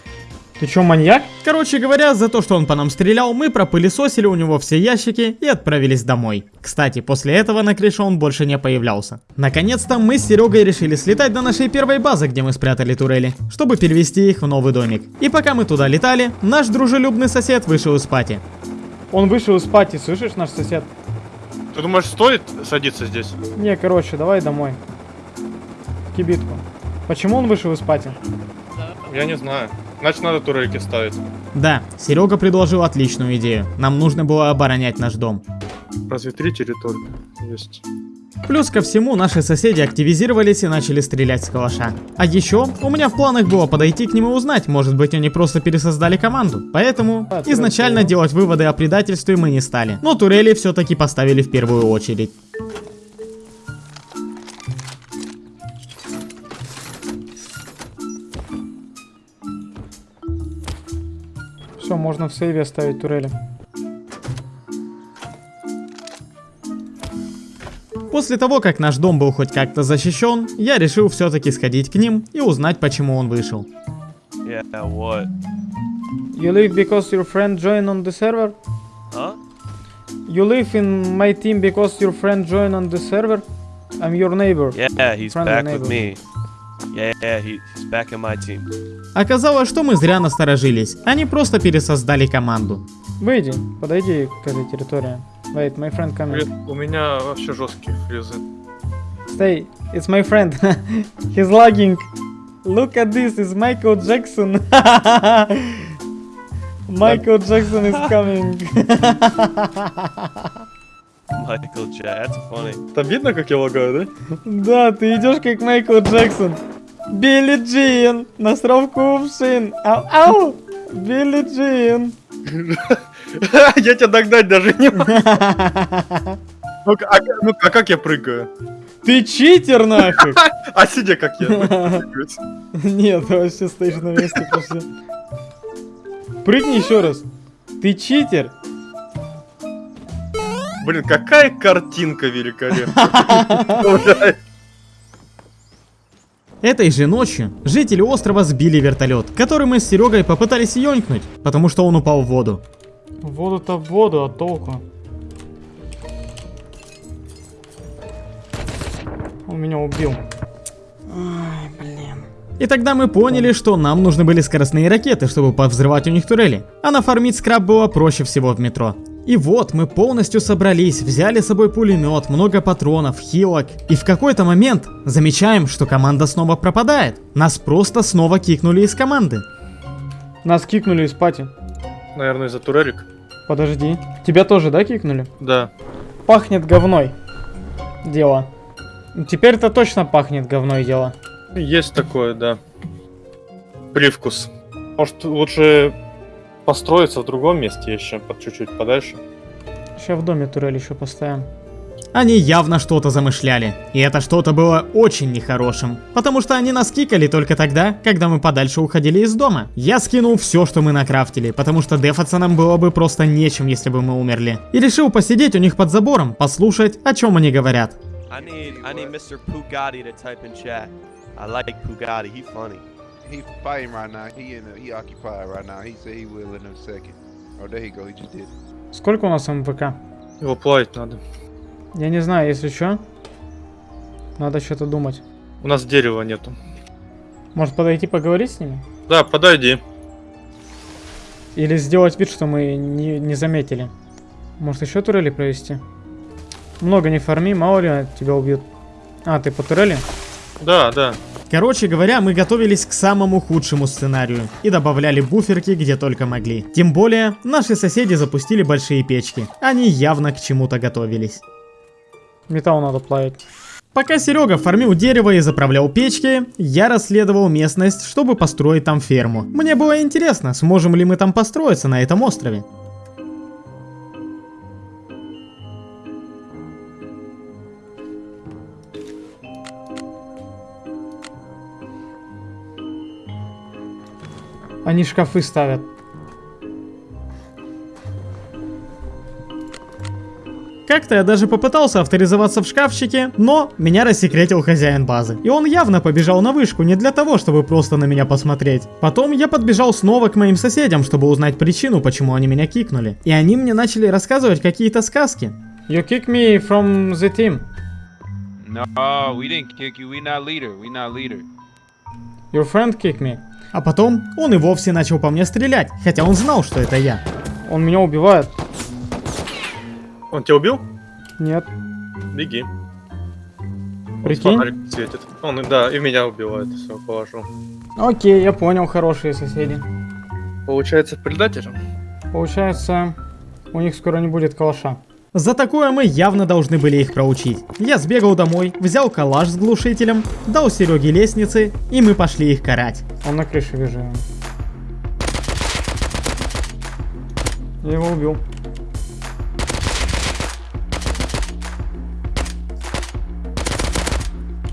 Ты чё, маньяк? Короче говоря, за то, что он по нам стрелял, мы пропылесосили у него все ящики и отправились домой. Кстати, после этого на крыше он больше не появлялся. Наконец-то мы с Серегой решили слетать до нашей первой базы, где мы спрятали турели, чтобы перевести их в новый домик. И пока мы туда летали, наш дружелюбный сосед вышел из пати. Он вышел из пати, слышишь, наш сосед? Ты думаешь, стоит садиться здесь? Не, короче, давай домой. В кибитку. Почему он вышел из пати? Я не знаю. Значит, надо турельки ставить. Да, Серега предложил отличную идею. Нам нужно было оборонять наш дом. Разве три территории есть? Плюс ко всему, наши соседи активизировались и начали стрелять с калаша. А еще, у меня в планах было подойти к ним и узнать, может быть они просто пересоздали команду. Поэтому, А, изначально делать выводы о предательстве мы не стали. Но турели все-таки поставили в первую очередь. Все, можно в сейве оставить турели. После того, как наш дом был хоть как-то защищен, я решил все-таки сходить к ним и узнать, почему он вышел. Yeah, what? You leave because your friend joined on the server? Huh? You live in my team because your friend joined on the server? I'm your neighbor. Yeah, he's Friendly back neighbor. with me. Yeah, yeah, he, he's back in my team. Оказалось, что мы зря насторожились. Они просто пересоздали команду. Выйди, подойди к этой территории. Wait, my friend coming. У меня вообще жесткие фрезы. Stay, it's my friend. He's lagging. Look at this, it's Michael Jackson. Michael Jackson is coming. That's funny. Там видно, как я лагаю, да? Да, ты идешь как Майкл Джексон. Билли Джин, насрав кувшин. Ау, ау, Билли Джин. Я тебя догнать даже не могу. Ну-ка, а, ну, а как я прыгаю? Ты читер нафиг. А сидя как я? Нет, ты вообще стоишь на месте, пошли. Прыгни еще раз. Ты читер. Блин, какая картинка великолепная. Этой же ночью жители острова сбили вертолет, который мы с Серегой попытались ёнькнуть, потому что он упал в воду. Воду-то в воду, а толку? Он меня убил. Ай, блин. И тогда мы поняли, что нам нужны были скоростные ракеты, чтобы повзрывать у них турели. А нафармить скраб было проще всего в метро. И вот мы полностью собрались, взяли с собой пулемет, много патронов, хилок. И в какой-то момент замечаем, что команда снова пропадает. Нас просто снова кикнули из команды. Нас кикнули из пати. Наверное, из-за турелек. Подожди. Тебя тоже, да, кикнули? Да. Пахнет говной. Дело. Теперь-то точно пахнет говной дело. Есть такое, да. Привкус. Может, лучше построиться в другом месте еще, под чуть-чуть подальше. Сейчас в доме турель еще поставим. Они явно что-то замышляли. И это что-то было очень нехорошим. Потому что они нас кикали только тогда, когда мы подальше уходили из дома. Я скинул все, что мы накрафтили, потому что дефаться нам было бы просто нечем, если бы мы умерли. И решил посидеть у них под забором, послушать, о чем они говорят. I need I need Mr. Pugatti to type in chat. I like Pugatti. He funny. He fighting right now. He in a, he occupied right now. He said he will in a second. Oh, there he go. He just did. it. Сколько у нас МВК? Его плавить надо. Я не знаю, если что. Надо что-то думать. У нас дерева нету. Может подойти поговорить с ними? Да, подойди. Или сделать вид, что мы не, не заметили? Может еще турели провести? Много не фарми, мало ли тебя убьют. А, ты по турели? Да, да. Короче говоря, мы готовились к самому худшему сценарию и добавляли буферки где только могли. Тем более, наши соседи запустили большие печки. Они явно к чему-то готовились. Металл надо плавить. Пока Серега фармил дерево и заправлял печки, я расследовал местность, чтобы построить там ферму. Мне было интересно, сможем ли мы там построиться на этом острове. Они шкафы ставят. Как-то я даже попытался авторизоваться в шкафчике, но меня рассекретил хозяин базы. И он явно побежал на вышку не для того, чтобы просто на меня посмотреть. Потом я подбежал снова к моим соседям, чтобы узнать причину, почему они меня кикнули. И они мне начали рассказывать какие-то сказки. You kick me from the team. No, we didn't kick you. We not leader. We not leader. Your friend kick me. А потом он и вовсе начал по мне стрелять, хотя он знал, что это я. Он меня убивает. Он тебя убил? Нет. Беги. Прикинь? Светит. Он, да, и меня убивает, все, положу. Окей, я понял, хорошие соседи. Получается, предатель? Получается, у них скоро не будет калаша. За такое мы явно должны были их проучить. Я сбегал домой, взял калаш с глушителем, дал Сереге лестницы, и мы пошли их карать. Он на крыше вижу. его. Я его убил.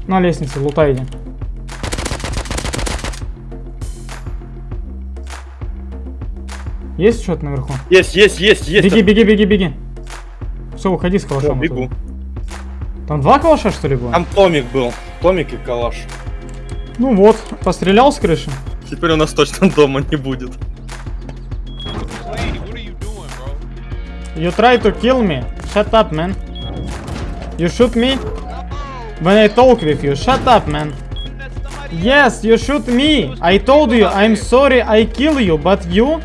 На лестнице, лутай иди. Есть что-то наверху? Есть, есть, есть, есть. Беги, беги, беги, беги. Все, уходи с О, калашом. бегу. оттуда. Там два калаша, что ли, было? Там Томик был. Томик и Калаш. Ну вот, пострелял с крыши. Теперь у нас точно дома не будет. You try to kill me. Shut up, man. You shoot me? When I talk with you. Shut up, man. Yes, you shoot me. I told you, I'm sorry I kill you, but you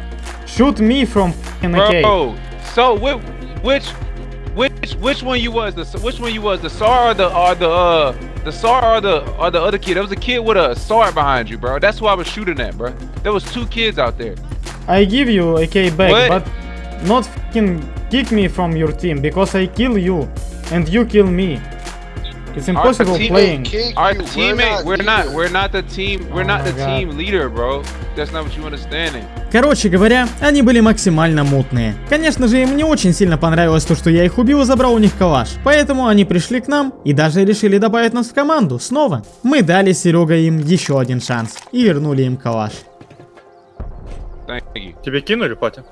shoot me from f***ing AK. Bro, so which, which, one you was? The which one you was? The SAR or the or the uh the SAR or the or the other kid? There was a kid with a SAR behind you, bro. That's who I was shooting at, bro. There was two kids out there. I give you AK back, What? but not f***ing kick me from your team because I kill you and you kill me. It's impossible playing. Our teammate, we're not, we're not the team, we're Oh not the God. team leader, bro. That's not what you understanding. Короче говоря, они были максимально мутные. Конечно же, им не очень сильно понравилось то, что я их убил и забрал у них калаш. Поэтому они пришли к нам и даже решили добавить нас в команду снова. Мы дали Серега им еще один шанс и вернули им калаш. Тебе кинули, Патя?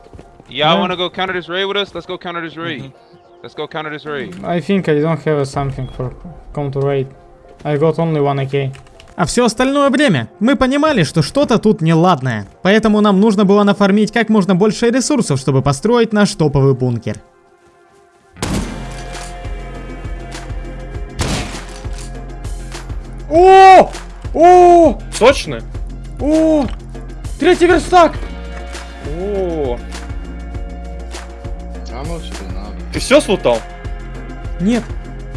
Yeah. want to go counter this raid with us? Let's go counter this raid. Let's go counter this raid. I think I don't have something for counter raid. I got only one AK. А все остальное время мы понимали, что что-то тут неладное. Поэтому нам нужно было нафармить как можно больше ресурсов, чтобы построить наш топовый бункер. О! О! Сочный? О! Третий верстак! О, much do now? Ты все слутал? Нет,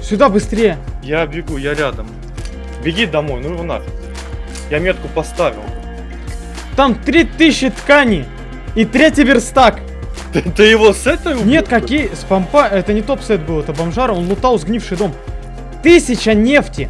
сюда быстрее. Я бегу, я рядом. Беги домой, ну его нафиг. Я метку поставил. Там 3000 тканей и третий верстак. Ты, ты его с этой убил? Нет, какие? С помпа... Это не топ-сет был, это бомжара, он лутал сгнивший дом. Тысяча нефти!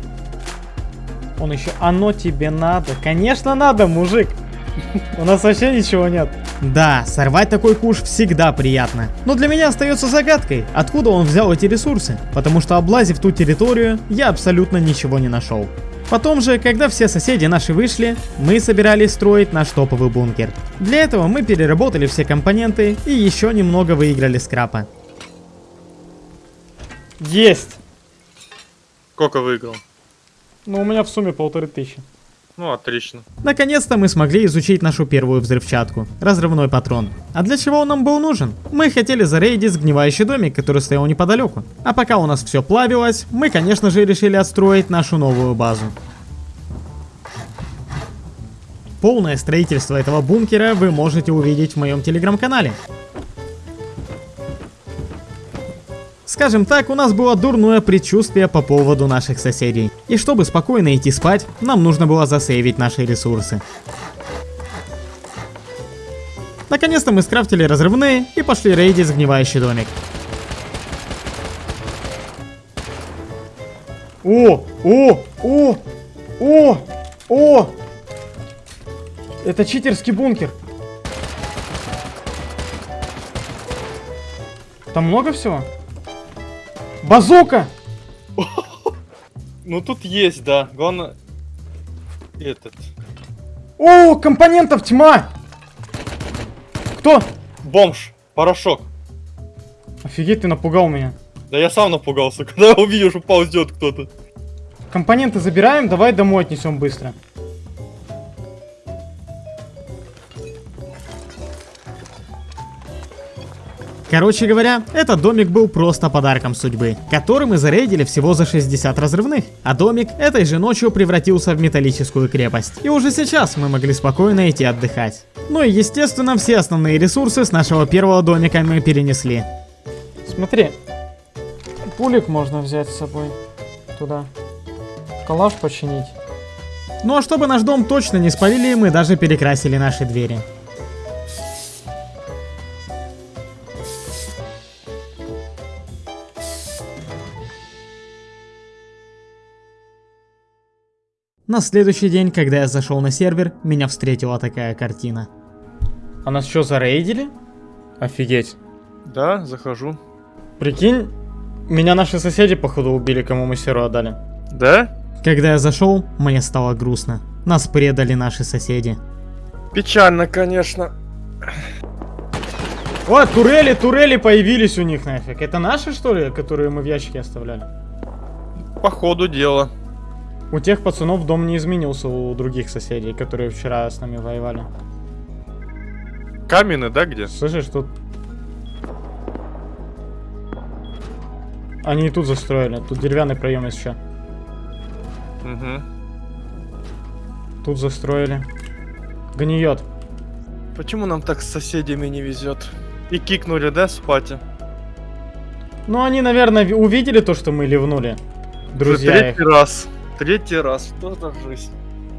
Он еще, оно тебе надо. Конечно надо, мужик. У нас вообще ничего нет. Да, сорвать такой куш всегда приятно. Но для меня остается загадкой, откуда он взял эти ресурсы. Потому что облазив ту территорию, я абсолютно ничего не нашел. Потом же, когда все соседи наши вышли, мы собирались строить наш топовый бункер. Для этого мы переработали все компоненты и еще немного выиграли скрапа. Есть. Сколько выиграл? Ну, у меня в сумме полторы тысячи. Ну, отлично. Наконец-то мы смогли изучить нашу первую взрывчатку – разрывной патрон. А для чего он нам был нужен? Мы хотели зарейдить сгнивающий домик, который стоял неподалеку. А пока у нас все плавилось, мы, конечно же, решили отстроить нашу новую базу. Полное строительство этого бункера вы можете увидеть в моем телеграм-канале. Скажем так, у нас было дурное предчувствие по поводу наших соседей. И чтобы спокойно идти спать, нам нужно было засейвить наши ресурсы. Наконец-то мы скрафтили разрывные и пошли рейдить сгнивающий домик. О, о, о, о, о! Это читерский бункер. Там много всего? Базука! Ну тут есть, да. Главное... Этот... О, компонентов тьма! Кто? Бомж. Порошок. Офигеть, ты напугал меня. Да я сам напугался, когда увидел, что ползет кто-то. Компоненты забираем, давай домой отнесем быстро. Короче говоря, этот домик был просто подарком судьбы, который мы зарейдили всего за 60 разрывных. А домик этой же ночью превратился в металлическую крепость. И уже сейчас мы могли спокойно идти отдыхать. Ну и естественно, все основные ресурсы с нашего первого домика мы перенесли. Смотри, пулик можно взять с собой туда. Калаш починить. Ну а чтобы наш дом точно не спалили, мы даже перекрасили наши двери. На следующий день, когда я зашел на сервер, меня встретила такая картина. А нас что, зарейдили? Офигеть. Да, захожу. Прикинь, меня наши соседи, походу, убили, кому мы серу отдали. Да? Когда я зашел, мне стало грустно. Нас предали наши соседи. Печально, конечно. О, турели, турели появились у них нафиг. Это наши, что ли, которые мы в ящике оставляли? По ходу дела. У тех пацанов дом не изменился у других соседей, которые вчера с нами воевали. Каменный, да, где? Слышишь, тут... Они и тут застроили. Тут деревянный проем еще. Угу. Тут застроили. Гниет. Почему нам так с соседями не везет? И кикнули, да, с пати? Ну, они, наверное, ви- увидели то, что мы ливнули. Уже Друзья их. третий раз. Третий раз. Что за жизнь?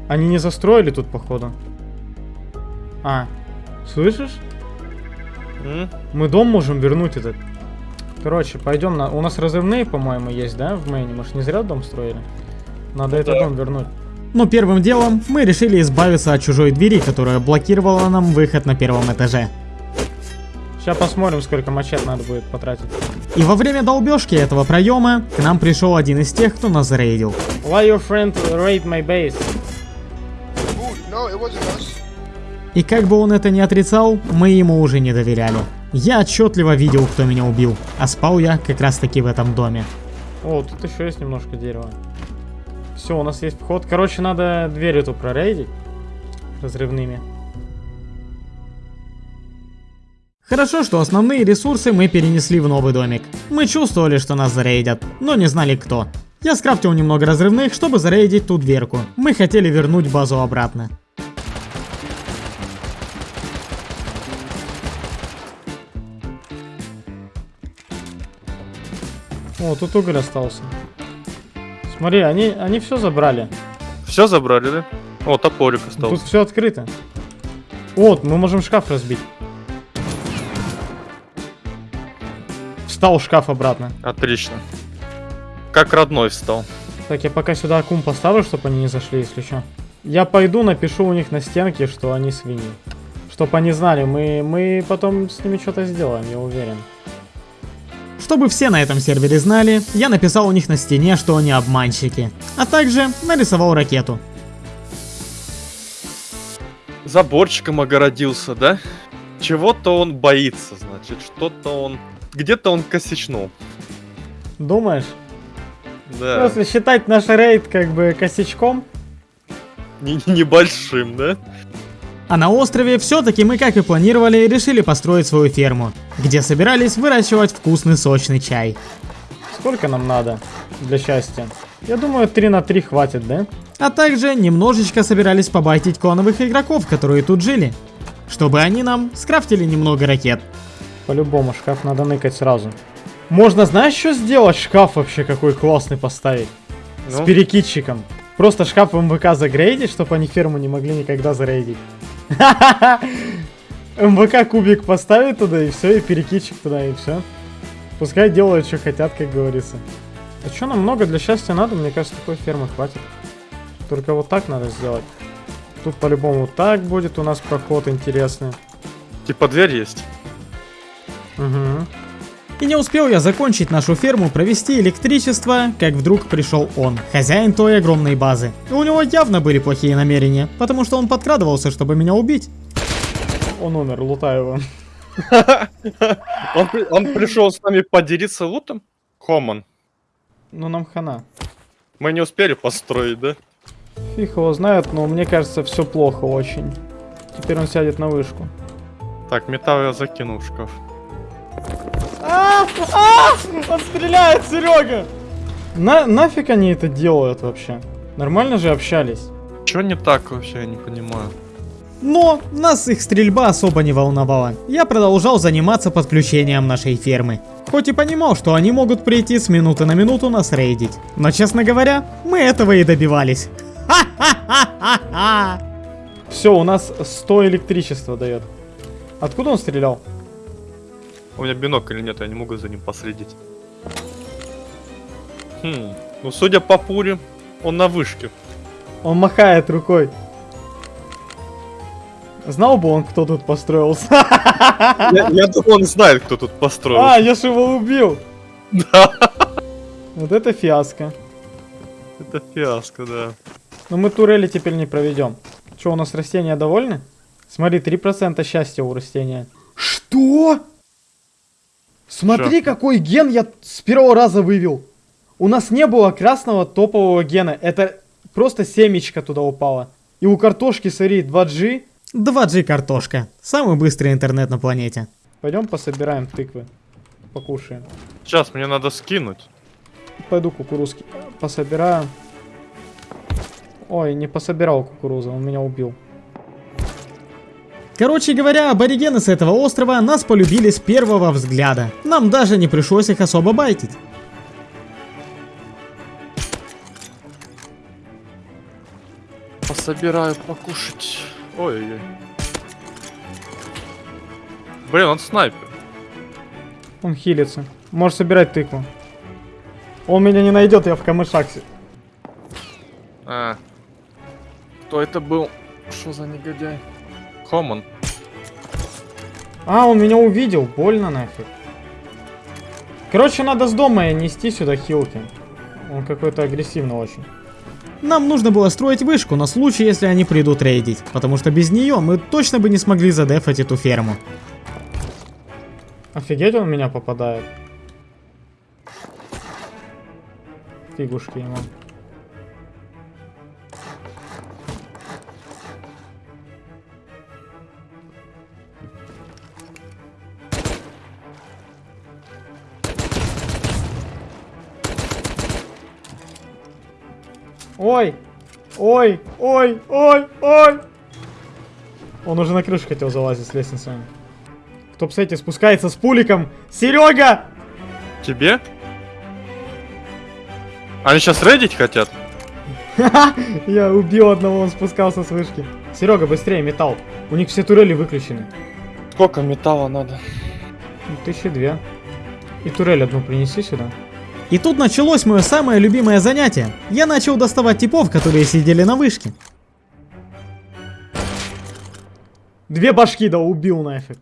Они не застроили тут, походу. А, слышишь? М? Мы дом можем вернуть этот. Короче, пойдем на... У нас разрывные, по-моему, есть, да, в мейне? Мы ж не зря дом строили. Надо Ну этот да. дом вернуть. Но первым делом мы решили избавиться от чужой двери, которая блокировала нам выход на первом этаже. Сейчас посмотрим, сколько мачет надо будет потратить. И во время долбежки этого проема к нам пришел один из тех, кто нас зарейдил. Why your friend raid my base? И как бы он это ни отрицал, мы ему уже не доверяли. Я отчетливо видел, кто меня убил, а спал я как раз таки в этом доме. О, тут еще есть немножко дерева. Все, у нас есть вход. Короче, надо дверь эту прорейдить. Разрывными. Хорошо, что основные ресурсы мы перенесли в новый домик. Мы чувствовали, что нас зарейдят, но не знали кто. Я скрафтил немного разрывных, чтобы зарейдить ту дверку. Мы хотели вернуть базу обратно. О, тут уголь остался. Смотри, они, они все забрали. Все забрали, да? О, топорик Тут остался. все открыто. Вот, мы можем шкаф разбить. Встал шкаф обратно. Отлично. Как родной встал. Так, я пока сюда аккум поставлю, чтобы они не зашли, если что. Я пойду, напишу у них на стенке, что они свиньи. Чтоб они знали, мы, мы потом с ними что-то сделаем, я уверен. Чтобы все на этом сервере знали, я написал у них на стене, что они обманщики. А также нарисовал ракету. Заборчиком огородился, да? Чего-то он боится, значит. Что-то он... Где-то он косячнул. Думаешь? Да. Если считать наш рейд как бы косячком, Не- Небольшим, да? А на острове все-таки мы, как и планировали, решили построить свою ферму, где собирались выращивать вкусный сочный чай. сколько нам надо для счастья? Я думаю, 3 на 3 хватит, да? А также немножечко собирались побайтить клановых игроков, которые тут жили. Чтобы они нам скрафтили немного ракет. По-любому шкаф надо ныкать сразу. Можно, знаешь, что сделать? Шкаф вообще какой классный поставить. С Ну? перекидчиком. Просто шкаф МВК загрейдить, чтобы они ферму не могли никогда зарейдить. МВК кубик поставить туда и все, и перекидчик туда, и все. Пускай делают, что хотят, как говорится. А что нам много для счастья надо? Мне кажется, такой фермы хватит. Только вот так надо сделать. Тут по-любому так будет у нас проход интересный. Типа дверь есть. Угу. И не успел я закончить нашу ферму, провести электричество, как вдруг пришел он, хозяин той огромной базы. И у него явно были плохие намерения, потому что он подкрадывался, чтобы меня убить. Он умер, лутаю его. Он, при- он пришел с нами поделиться лутом? Коман. Ну нам хана. Мы не успели построить, да? Фиг его знает, но мне кажется, все плохо очень. Теперь он сядет на вышку. Так, металл я закинул в шкаф. А, а, он стреляет, Серега! На, нафиг они это делают вообще? Нормально же общались. Чё не так вообще, я не понимаю. Но нас их стрельба особо не волновала. Я продолжал заниматься подключением нашей фермы. Хоть и понимал, что они могут прийти с минуты на минуту нас рейдить. Но, честно говоря, мы этого и добивались. Ха-ха-ха-ха-ха! Все, у нас 100 электричества дает. Откуда он стрелял? У меня бинокль нет, я не могу за ним последить. Хм, ну судя по пуре, он на вышке. Он махает рукой. Знал бы он, кто тут построился. Я, я думаю, он знает, кто тут построил. А, я же его убил. Да, Вот это фиаско. это фиаско, да. Но мы турели теперь не проведем. Что, у нас растения довольны? Смотри, 3% счастья у растения. Что? Смотри, какой ген я с первого раза вывел. У нас не было красного топового гена. Это просто семечко туда упало. И у картошки, смотри, 2G. 2G картошка. Самый быстрый интернет на планете. Пойдем пособираем тыквы. Покушаем. Сейчас мне надо скинуть. Пойду кукурузки пособираю. Ой, не пособирал кукурузу, он меня убил. Короче говоря, аборигены с этого острова нас полюбили с первого взгляда. Нам даже не пришлось их особо байтить. Пособираю покушать. Ой-ой-ой. Блин, он снайпер. Он хилится. Можешь собирать тыкву. Он меня не найдет, я в камышаксе. А. Кто это был? Что за негодяй? Коман. А, он меня увидел. Больно нафиг. Короче, надо с дома нести сюда хилки. Он какой-то агрессивный очень. Нам нужно было строить вышку на случай, если они придут рейдить, потому что без нее мы точно бы не смогли задефать эту ферму. Офигеть, он в меня попадает. Фигушки ему. Ой! Ой! Ой! Ой! Ой! Он уже на крышу хотел залазить с лестницы. Кто, кстати, спускается с пуликом? Серега! Тебе? Они сейчас рейдить хотят? Я убил одного, он спускался с вышки. Серега, быстрее, металл. У них все турели выключены. Сколько металла надо? Ну, Тысячи две. И турель одну принеси сюда. И тут началось мое самое любимое занятие. Я начал доставать типов, которые сидели на вышке. Две башки да убил нафиг.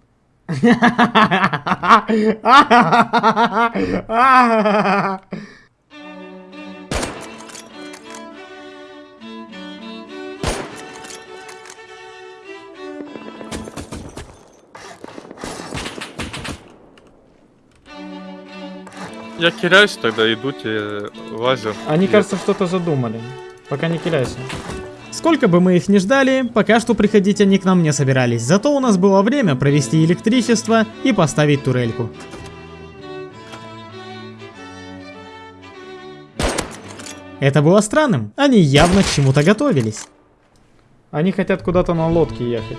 Я киряюсь тогда, иду тебе лазер. Они, Нет. кажется, что-то задумали. Пока не киляйся. Сколько бы мы их ни ждали, пока что приходить они к нам не собирались. Зато у нас было время провести электричество и поставить турельку. Это было странным. Они явно к чему-то готовились. Они хотят куда-то на лодке ехать.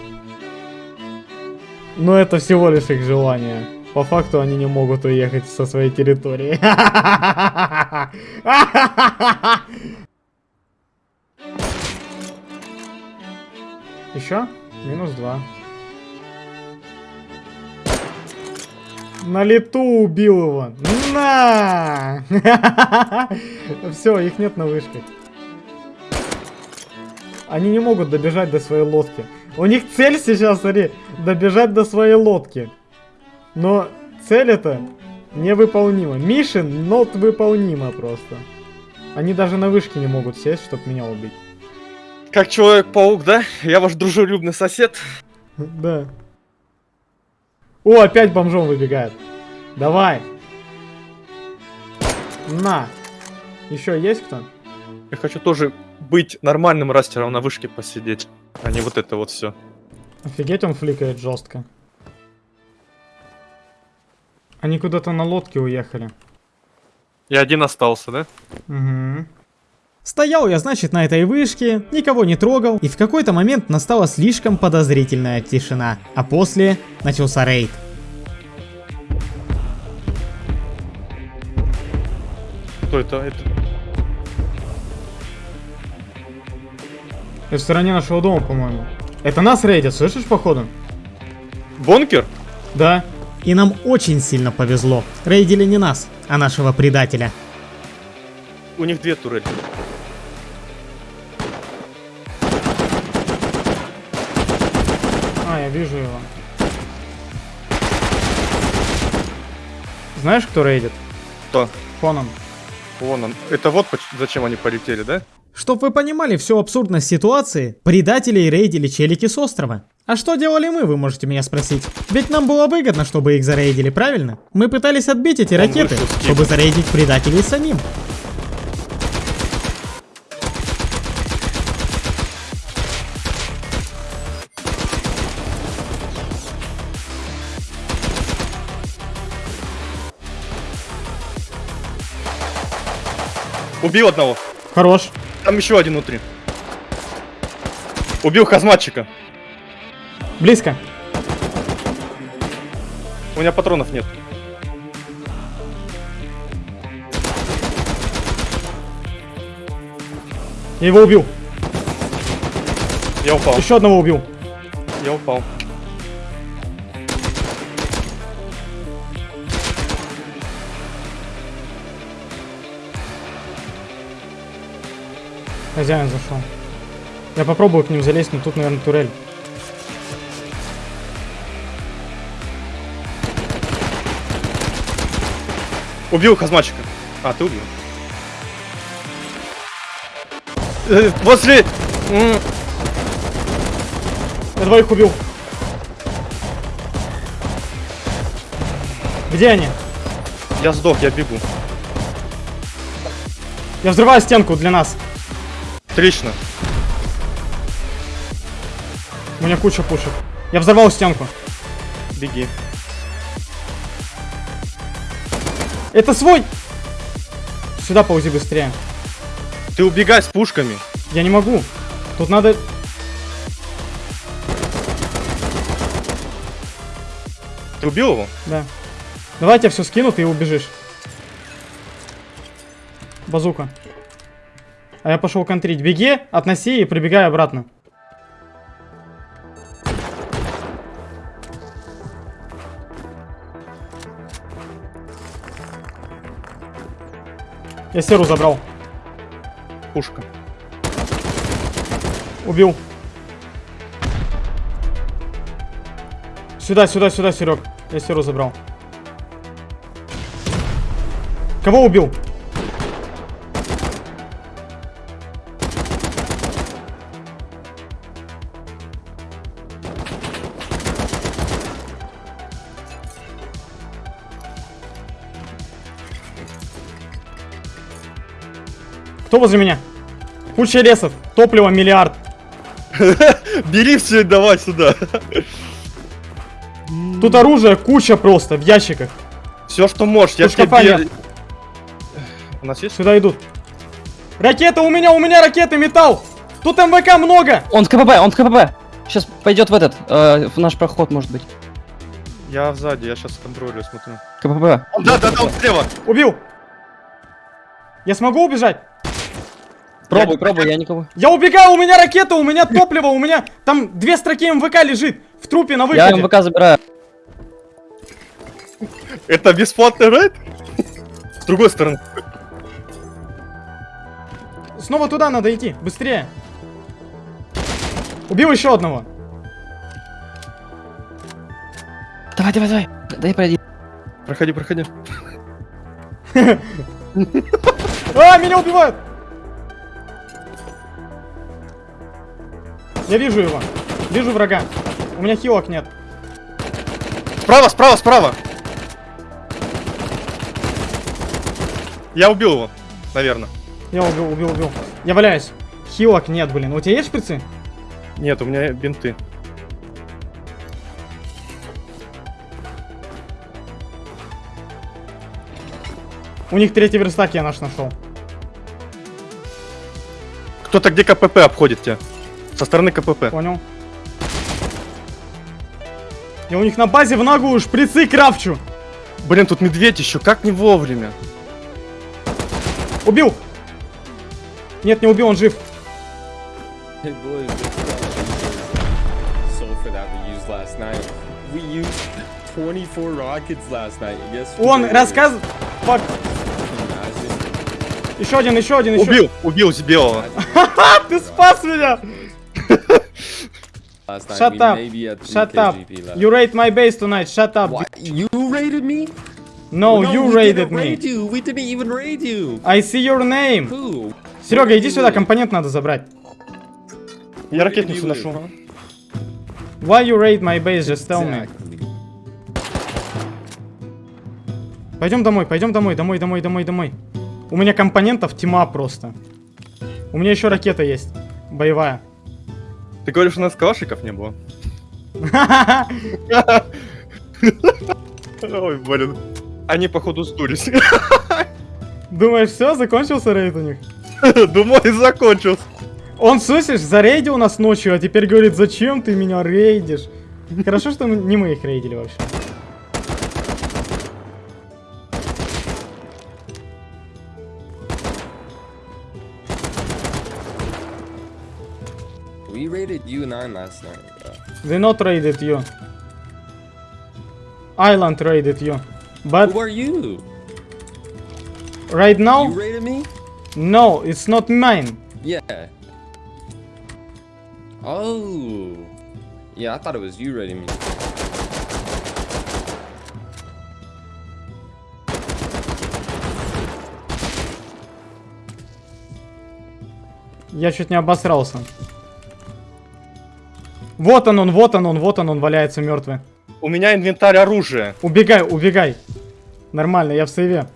Но это всего лишь их желание. По факту они не могут уехать со своей территории. Еще? Минус два. На лету убил его. На! Все, их нет на вышке. Они не могут добежать до своей лодки. У них цель сейчас, смотри, добежать до своей лодки. Но цель это невыполнима. Мишин not выполнима просто. Они даже на вышке не могут сесть, чтобы меня убить. Как Человек-паук, да? Я ваш дружелюбный сосед. Да. О, опять бомжом выбегает. Давай. На. Еще есть кто? Я хочу тоже быть нормальным растером на вышке посидеть, а не вот это вот все. Офигеть, он фликает жестко. Они куда-то на лодке уехали. Я один остался, да? Угу. Стоял я, значит, на этой вышке, никого не трогал, и в какой-то момент настала слишком подозрительная тишина. А после начался рейд. Кто это? это? Это в стороне нашего дома, по-моему. Это нас рейдят, слышишь, походу? Бонкер? Да. И нам очень сильно повезло. Рейдили не нас, а нашего предателя. У них две турели. А, я вижу его. Знаешь, кто рейдит? Кто? Фоном. Вон он. Это вот зачем они полетели, да? Чтоб вы понимали всю абсурдность ситуации, предателей рейдили челики с острова. А что делали мы, вы можете меня спросить? Ведь нам было выгодно, чтобы их зарейдили, правильно? Мы пытались отбить эти Он ракеты, чтобы зарейдить предателей самим. Убил одного. Хорош. Там еще один внутри. Убил хазматчика. Близко. У меня патронов нет. Я его убил. Я упал. Еще одного убил. Я упал. Хозяин зашел. Я попробую к ним залезть, но тут, наверное, турель. Убил хазматчика. А, ты убил. Э, Возле... м, Я двоих убил. Где они? Я сдох, я бегу. Я взрываю стенку для нас. Отлично. У меня куча пушек. Я взорвал стенку. Беги. Это свой! Сюда ползи быстрее. Ты убегай с пушками. Я не могу. Тут надо... Ты убил его? Да. Давай я тебя все скину, ты убежишь. Базука. А я пошел контрить. Беги, относи и прибегай обратно. Я серу забрал. Пушка. Убил. Сюда, сюда, сюда, Серег. Я серу забрал. Кого убил? Кто возле меня? Куча лесов, топливо миллиард. Бери все и давай сюда. Тут оружие куча просто в ящиках. Все, что можешь. Я Тут шкафа тебе... нет. У нас есть? Сюда идут. Ракета у меня, у меня ракеты, металл! Тут МВК много! Он в КПП, он в КПП. Сейчас пойдет в этот, э, в наш проход, может быть. Я сзади, я сейчас контролю, смотрю. КПП. Да, да, да, он слева. Убил! Я смогу убежать? Пробуй, пробуй, я никого. Я убегаю, у меня ракета, у меня топливо, у меня там две строки МВК лежит в трупе на Я выходе. МВК забираю. Это бесплатный рейд? С другой стороны. Снова туда надо идти, быстрее. Убил еще одного. Давай, давай, давай. Дай пройди. Проходи, проходи. А, меня убивают! Я вижу его. Вижу врага. У меня хилок нет. Справа, справа, справа. Я убил его, наверное. Я убил, убил, убил. Я валяюсь. Хилок нет, блин. У тебя есть шприцы? Нет, у меня бинты. У них третий верстак я наш нашел. Кто-то где КПП обходит тебя? Со стороны КПП. Понял. Я у них на базе в ногу шприцы крафчу. Блин, тут медведь еще, как не вовремя. Убил! Нет, не убил, он жив. Hey boys, sulfur that we used last night. We used 24 rockets last night. and Guess what Он. Imagine. Еще один, еще один, еще. Убил, убил белого. Ты спас меня! Last night Shut we up. Shut up. You raid my base tonight. Shut up. What? You raided me? No, No, you we raided didn't me. raid you. We didn't even raid you. I see your name. Who? Серега, иди сюда, компонент надо забрать. Я ракетницу You ношу. Why you raid my base? Just tell me. Пойдем домой, пойдем домой, домой, домой, домой, домой. У меня компонентов тьма просто. У меня еще ракета есть. Боевая. Ты говоришь, у нас калашиков не было? Ой, блин. Они, походу, сдулись. Думаешь, все, закончился рейд у них? Думаю, закончился. Он, слышишь, зарейдил нас ночью, а теперь говорит, зачем ты меня рейдишь? Хорошо, что мы- не мы их рейдили вообще. you nine last night. bro. We not raided you. Island raided you. But Who are you? right You now, raided me? no, it's not mine. Yeah. Oh. Yeah, I thought it was you raiding me. Я чуть не обосрался. Вот он, он, вот он, он, вот он, он валяется мертвый. У меня инвентарь оружия. Убегай, убегай. Нормально, я в сейве.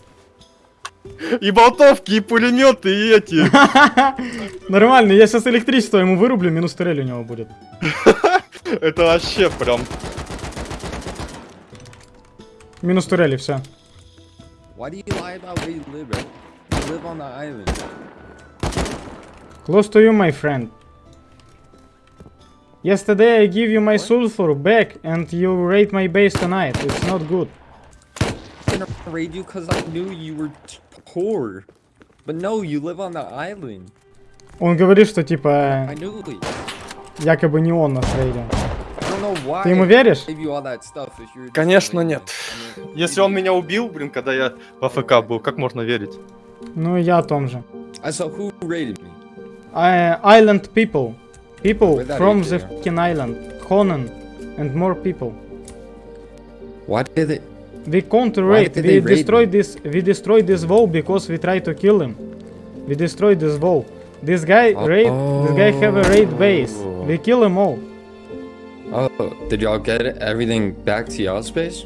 И болтовки, и пулеметы, и эти. Нормально, я сейчас электричество ему вырублю, минус турель у него будет. Это вообще прям... Минус турели, все. Why do you lie about where you live, bro? You live on the island. Close to you, my friend. Yesterday I give you my sulfur back and you raid my base tonight. It's not good. I didn't raid you because I knew you were poor. But no, you live on the island. Он говорит, что типа якобы не он нас рейдил. Ты ему веришь? Конечно, нет. Если он меня убил, блин, когда я в АФК был, как можно верить? Ну я о том же. I saw who raided me. I, island people. People from the fucking island. Conan and more people. What did they? We can't raid. We destroyed this. We destroyed this wall because we tried to kill him. We destroyed this wall. This guy raid. This guy have a raid base. Oh. We kill him all. Oh, did y'all get everything back to y'all space?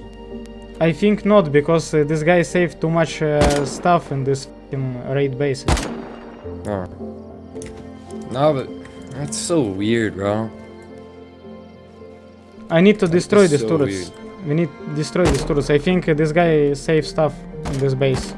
I think not because uh, this guy saved too much uh, stuff in this raid base. Oh. No, but that's so weird, bro. I need to destroy these so turrets. We need to destroy these turrets. I think uh, this guy saved stuff in this base.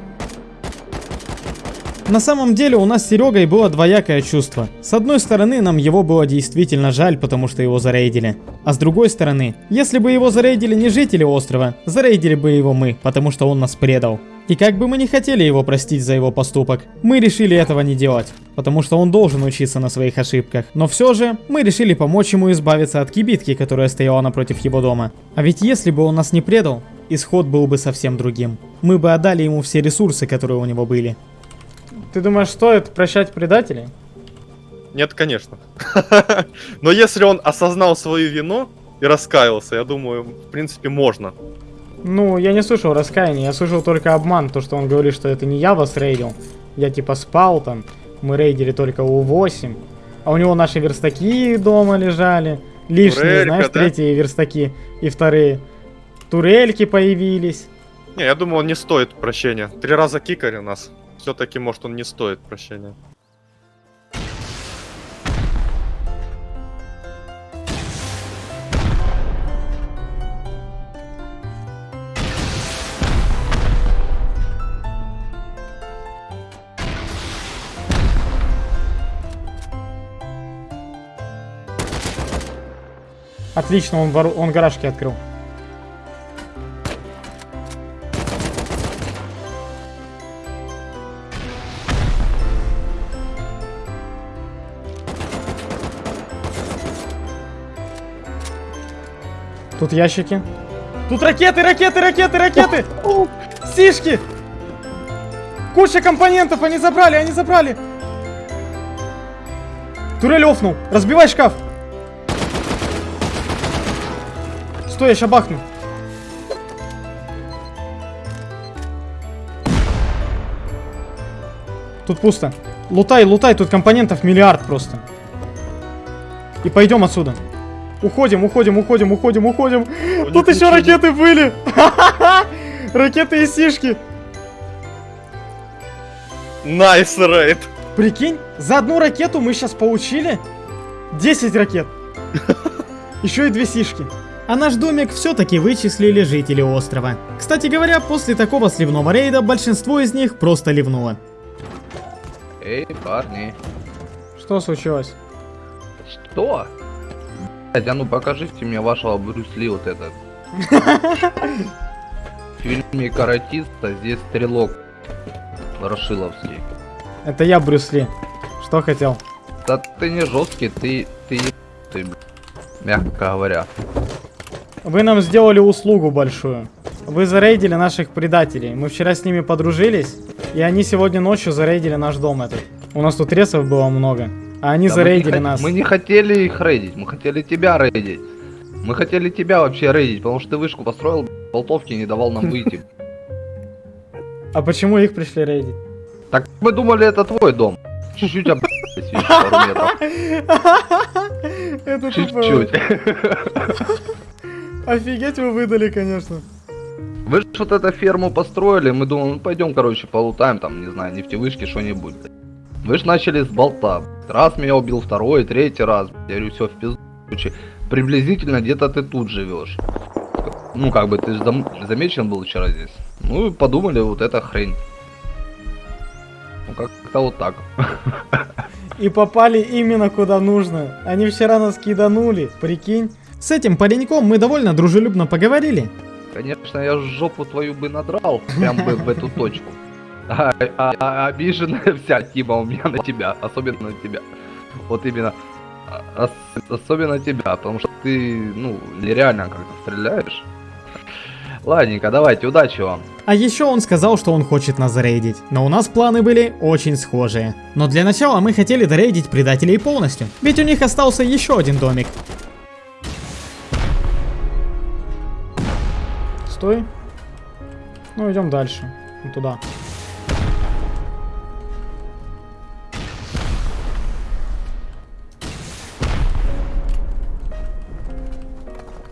На самом деле у нас с Серегой было двоякое чувство. С одной стороны, нам его было действительно жаль, потому что его зарейдили. А с другой стороны, если бы его зарейдили не жители острова, зарейдили бы его мы, потому что он нас предал. И как бы мы не хотели его простить за его поступок, мы решили этого не делать, потому что он должен учиться на своих ошибках. Но все же, мы решили помочь ему избавиться от кибитки, которая стояла напротив его дома. А ведь если бы он нас не предал, исход был бы совсем другим. Мы бы отдали ему все ресурсы, которые у него были. Ты думаешь, стоит прощать предателей? Нет, конечно. Но если он осознал свою вину и раскаялся, я думаю, в принципе, можно. Ну, я не слышал раскаяния, я слышал только обман, то, что он говорит, что это не я вас рейдил. Я типа спал там, мы рейдили только У8. А у него наши верстаки дома лежали. Лишние, Турелька, знаешь, да? третьи верстаки и вторые. Турельки появились. Не, я думаю, он не стоит прощения. Три раза кикали нас. Все-таки, может, он не стоит прощения. Отлично, он, вору- он гаражки открыл. Тут ящики. Тут ракеты, ракеты, ракеты, ракеты! Сишки! Куча компонентов, они забрали, они забрали! Турель офнул, разбивай шкаф! Стой, я ща бахну. Тут пусто. Лутай, лутай, тут компонентов миллиард просто. И пойдем отсюда. Уходим, уходим, уходим, уходим, уходим. Тут еще ракеты были. Ракеты и сишки. Nice рейд. Прикинь, за одну ракету мы сейчас получили 10 ракет. Еще и две сишки. А наш домик все-таки вычислили жители острова. Кстати говоря, после такого сливного рейда большинство из них просто ливнуло. Эй, парни. Что случилось? Что? Блядь, а ну покажите мне вашего Брюс Ли вот этот. В фильме «Каратиста» здесь стрелок Ворошиловский. Это я, Брюс Ли. Что хотел? Да ты не жесткий, ты... ты... ты... бля, Мягко говоря. Вы нам сделали услугу большую. Вы зарейдили наших предателей. Мы вчера с ними подружились, и они сегодня ночью зарейдили наш дом этот. У нас тут ресов было много. А они Да мы зарейдили хот- нас. Мы не хотели их рейдить, мы хотели тебя рейдить. Мы хотели тебя вообще рейдить, потому что ты вышку построил, болтовки не давал нам выйти. А почему их пришли рейдить? Так мы думали, это твой дом. Чуть-чуть об... пару метров. Чуть-чуть. Офигеть вы выдали, конечно. Вы же вот эту ферму построили, мы думаем, ну пойдем, короче, полутаем там, не знаю, нефтевышки, что-нибудь. Вы же начали с болта. Раз меня убил, второй, третий раз. Я говорю, все, в пизду. Приблизительно где-то ты тут живешь. Ну, как бы, ты же зам- замечен был вчера здесь. Ну, и подумали, вот эта хрень. Ну, как-то вот так. И попали именно куда нужно. Они вчера нас киданули, прикинь. С этим пареньком мы довольно дружелюбно поговорили. Конечно, я жопу твою бы надрал, прям бы в эту точку. А, а- а обиженная вся Тима у меня на тебя, особенно на тебя. Вот именно, а- ос- особенно тебя, потому что ты, ну, нереально как-то стреляешь. Ладненько, давайте, удачи вам. А еще он сказал, что он хочет нас зарейдить. Но у нас планы были очень схожие. Но для начала мы хотели зарейдить предателей полностью. Ведь у них остался еще один домик. Стой. Ну, идем дальше. Вон Туда.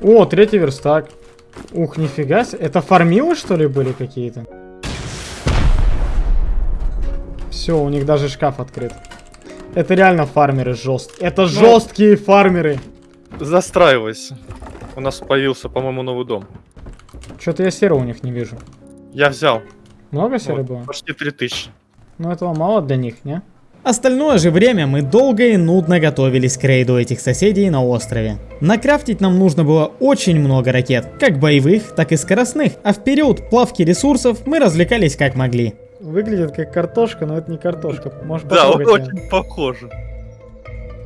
О, третий верстак. Ух, нифига себе. Это фармилы, что ли, были какие-то? Все, у них даже шкаф открыт. Это реально фармеры жесткие. Это жесткие фармеры. Застраивайся. У нас появился, по-моему, новый дом. Что-то я серого у них не вижу. Я взял. Много серы Вот, было? почти 3000. Ну этого мало для них, не? Остальное же время мы долго и нудно готовились к рейду этих соседей на острове. Накрафтить нам нужно было очень много ракет, как боевых, так и скоростных, а в период плавки ресурсов мы развлекались как могли. Выглядит как картошка, но это не картошка. Может Да, он очень похоже.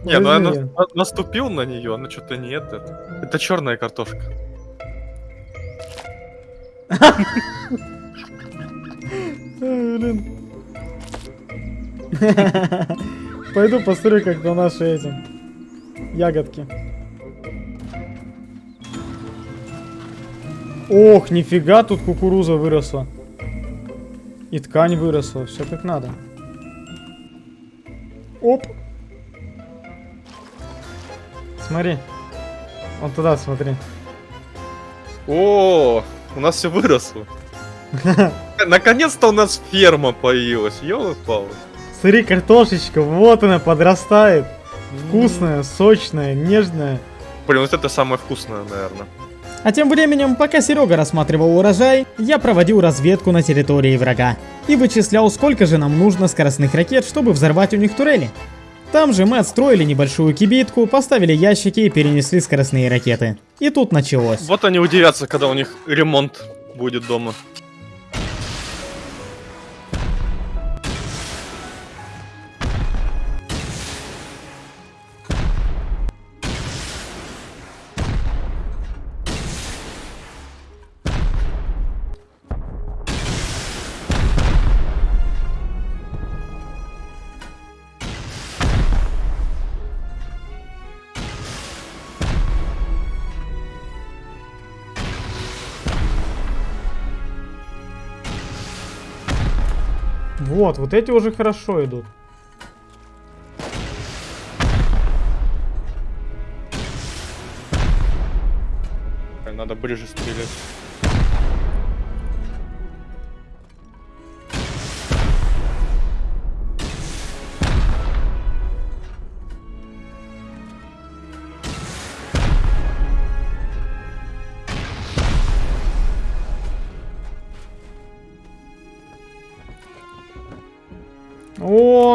Не, ну я наступил на нее, она что-то не это. Это черная картошка. Блин. Пойду посмотрю, как на наши эти ягодки. Ох, нифига, тут кукуруза выросла. И ткань выросла, все как надо. Оп. Смотри. Вот туда смотри. О, у нас все выросло. Наконец-то у нас ферма появилась, ёлы-палы. Смотри, картошечка, вот она подрастает. Вкусная, сочная, нежная. Блин, вот это самое вкусное, наверное. А тем временем, пока Серега рассматривал урожай, я проводил разведку на территории врага. И вычислял, сколько же нам нужно скоростных ракет, чтобы взорвать у них турели. Там же мы отстроили небольшую кибитку, поставили ящики и перенесли скоростные ракеты. И тут началось. Вот они удивятся, когда у них ремонт будет дома. Вот, вот эти уже хорошо идут. Надо ближе стрелять.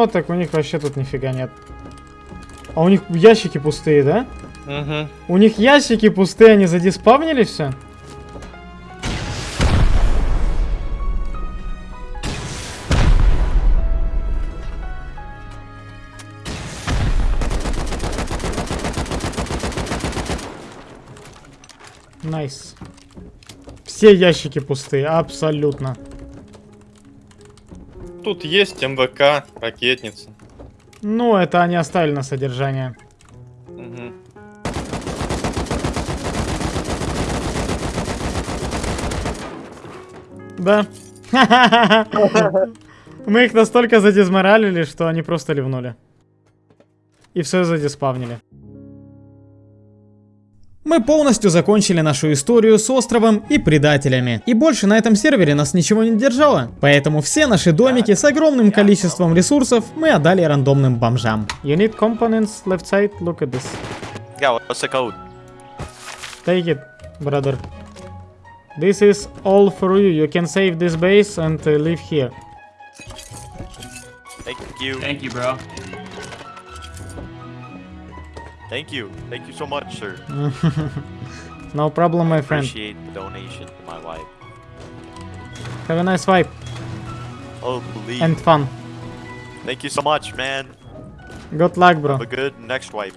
Так у них вообще тут нифига нет. А у них ящики пустые, да? Угу. У них ящики пустые, они задиспавнили все? Nice. Все ящики пустые, абсолютно. Тут есть МВК, ракетница. Ну, это они оставили на содержание. Мгм. Да. Мы их настолько задизморалили, что они просто ливнули. И все задиспавнили. Мы полностью закончили нашу историю с островом и предателями. И больше на этом сервере нас ничего не держало. Поэтому все наши домики с огромным количеством ресурсов мы отдали рандомным бомжам. You need components left side, look at this. Yeah, what's the code? Take it, brother. This is all for you. You can save this base and uh, live here. Thank you. Thank you, bro. Thank you. Thank you so much, sir. no problem, my friend. Appreciate the donation to my wife. Have a nice vibe Oh, please. and fun. Thank you so much, man. Good luck, bro. Have a good next wipe.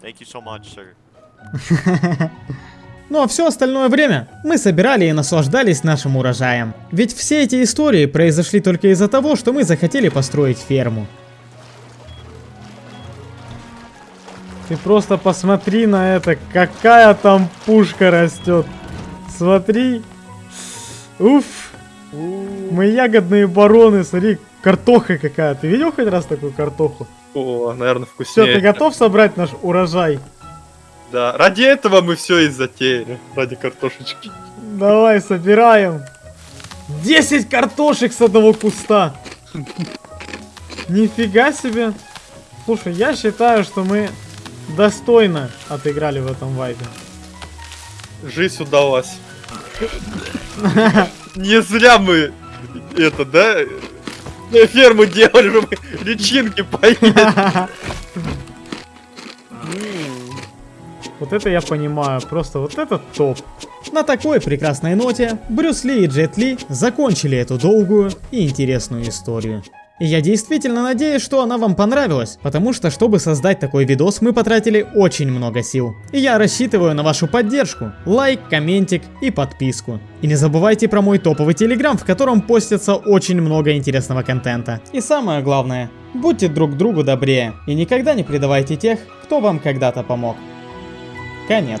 Thank you so much, sir. Ну а все остальное время мы собирали и наслаждались нашим урожаем. Ведь все эти истории произошли только из-за того, что мы захотели построить ферму. Ты просто посмотри на это, какая там пушка растет. Смотри. Уф. Мы ягодные бароны, смотри, картоха какая. Ты видел хоть раз такую картоху? О, наверное, Все, вкуснее. ты готов собрать наш урожай? Да, ради этого мы все и затеяли. Ради картошечки. Давай, собираем. 10 картошек с одного куста. Нифига себе. Слушай, я считаю, что мы достойно отыграли в этом вайпе. Жизнь удалась. Не зря мы это, да, ферму делали, чтобы личинки поели. Вот это я понимаю, просто вот это топ. На такой прекрасной ноте Брюс Ли и Джет Ли закончили эту долгую и интересную историю. Я действительно надеюсь, что она вам понравилась, потому что, чтобы создать такой видос, мы потратили очень много сил. И я рассчитываю на вашу поддержку, лайк, комментик и подписку. И не забывайте про мой топовый телеграм, в котором постится очень много интересного контента. И самое главное, будьте друг другу добрее и никогда не предавайте тех, кто вам когда-то помог. Конец.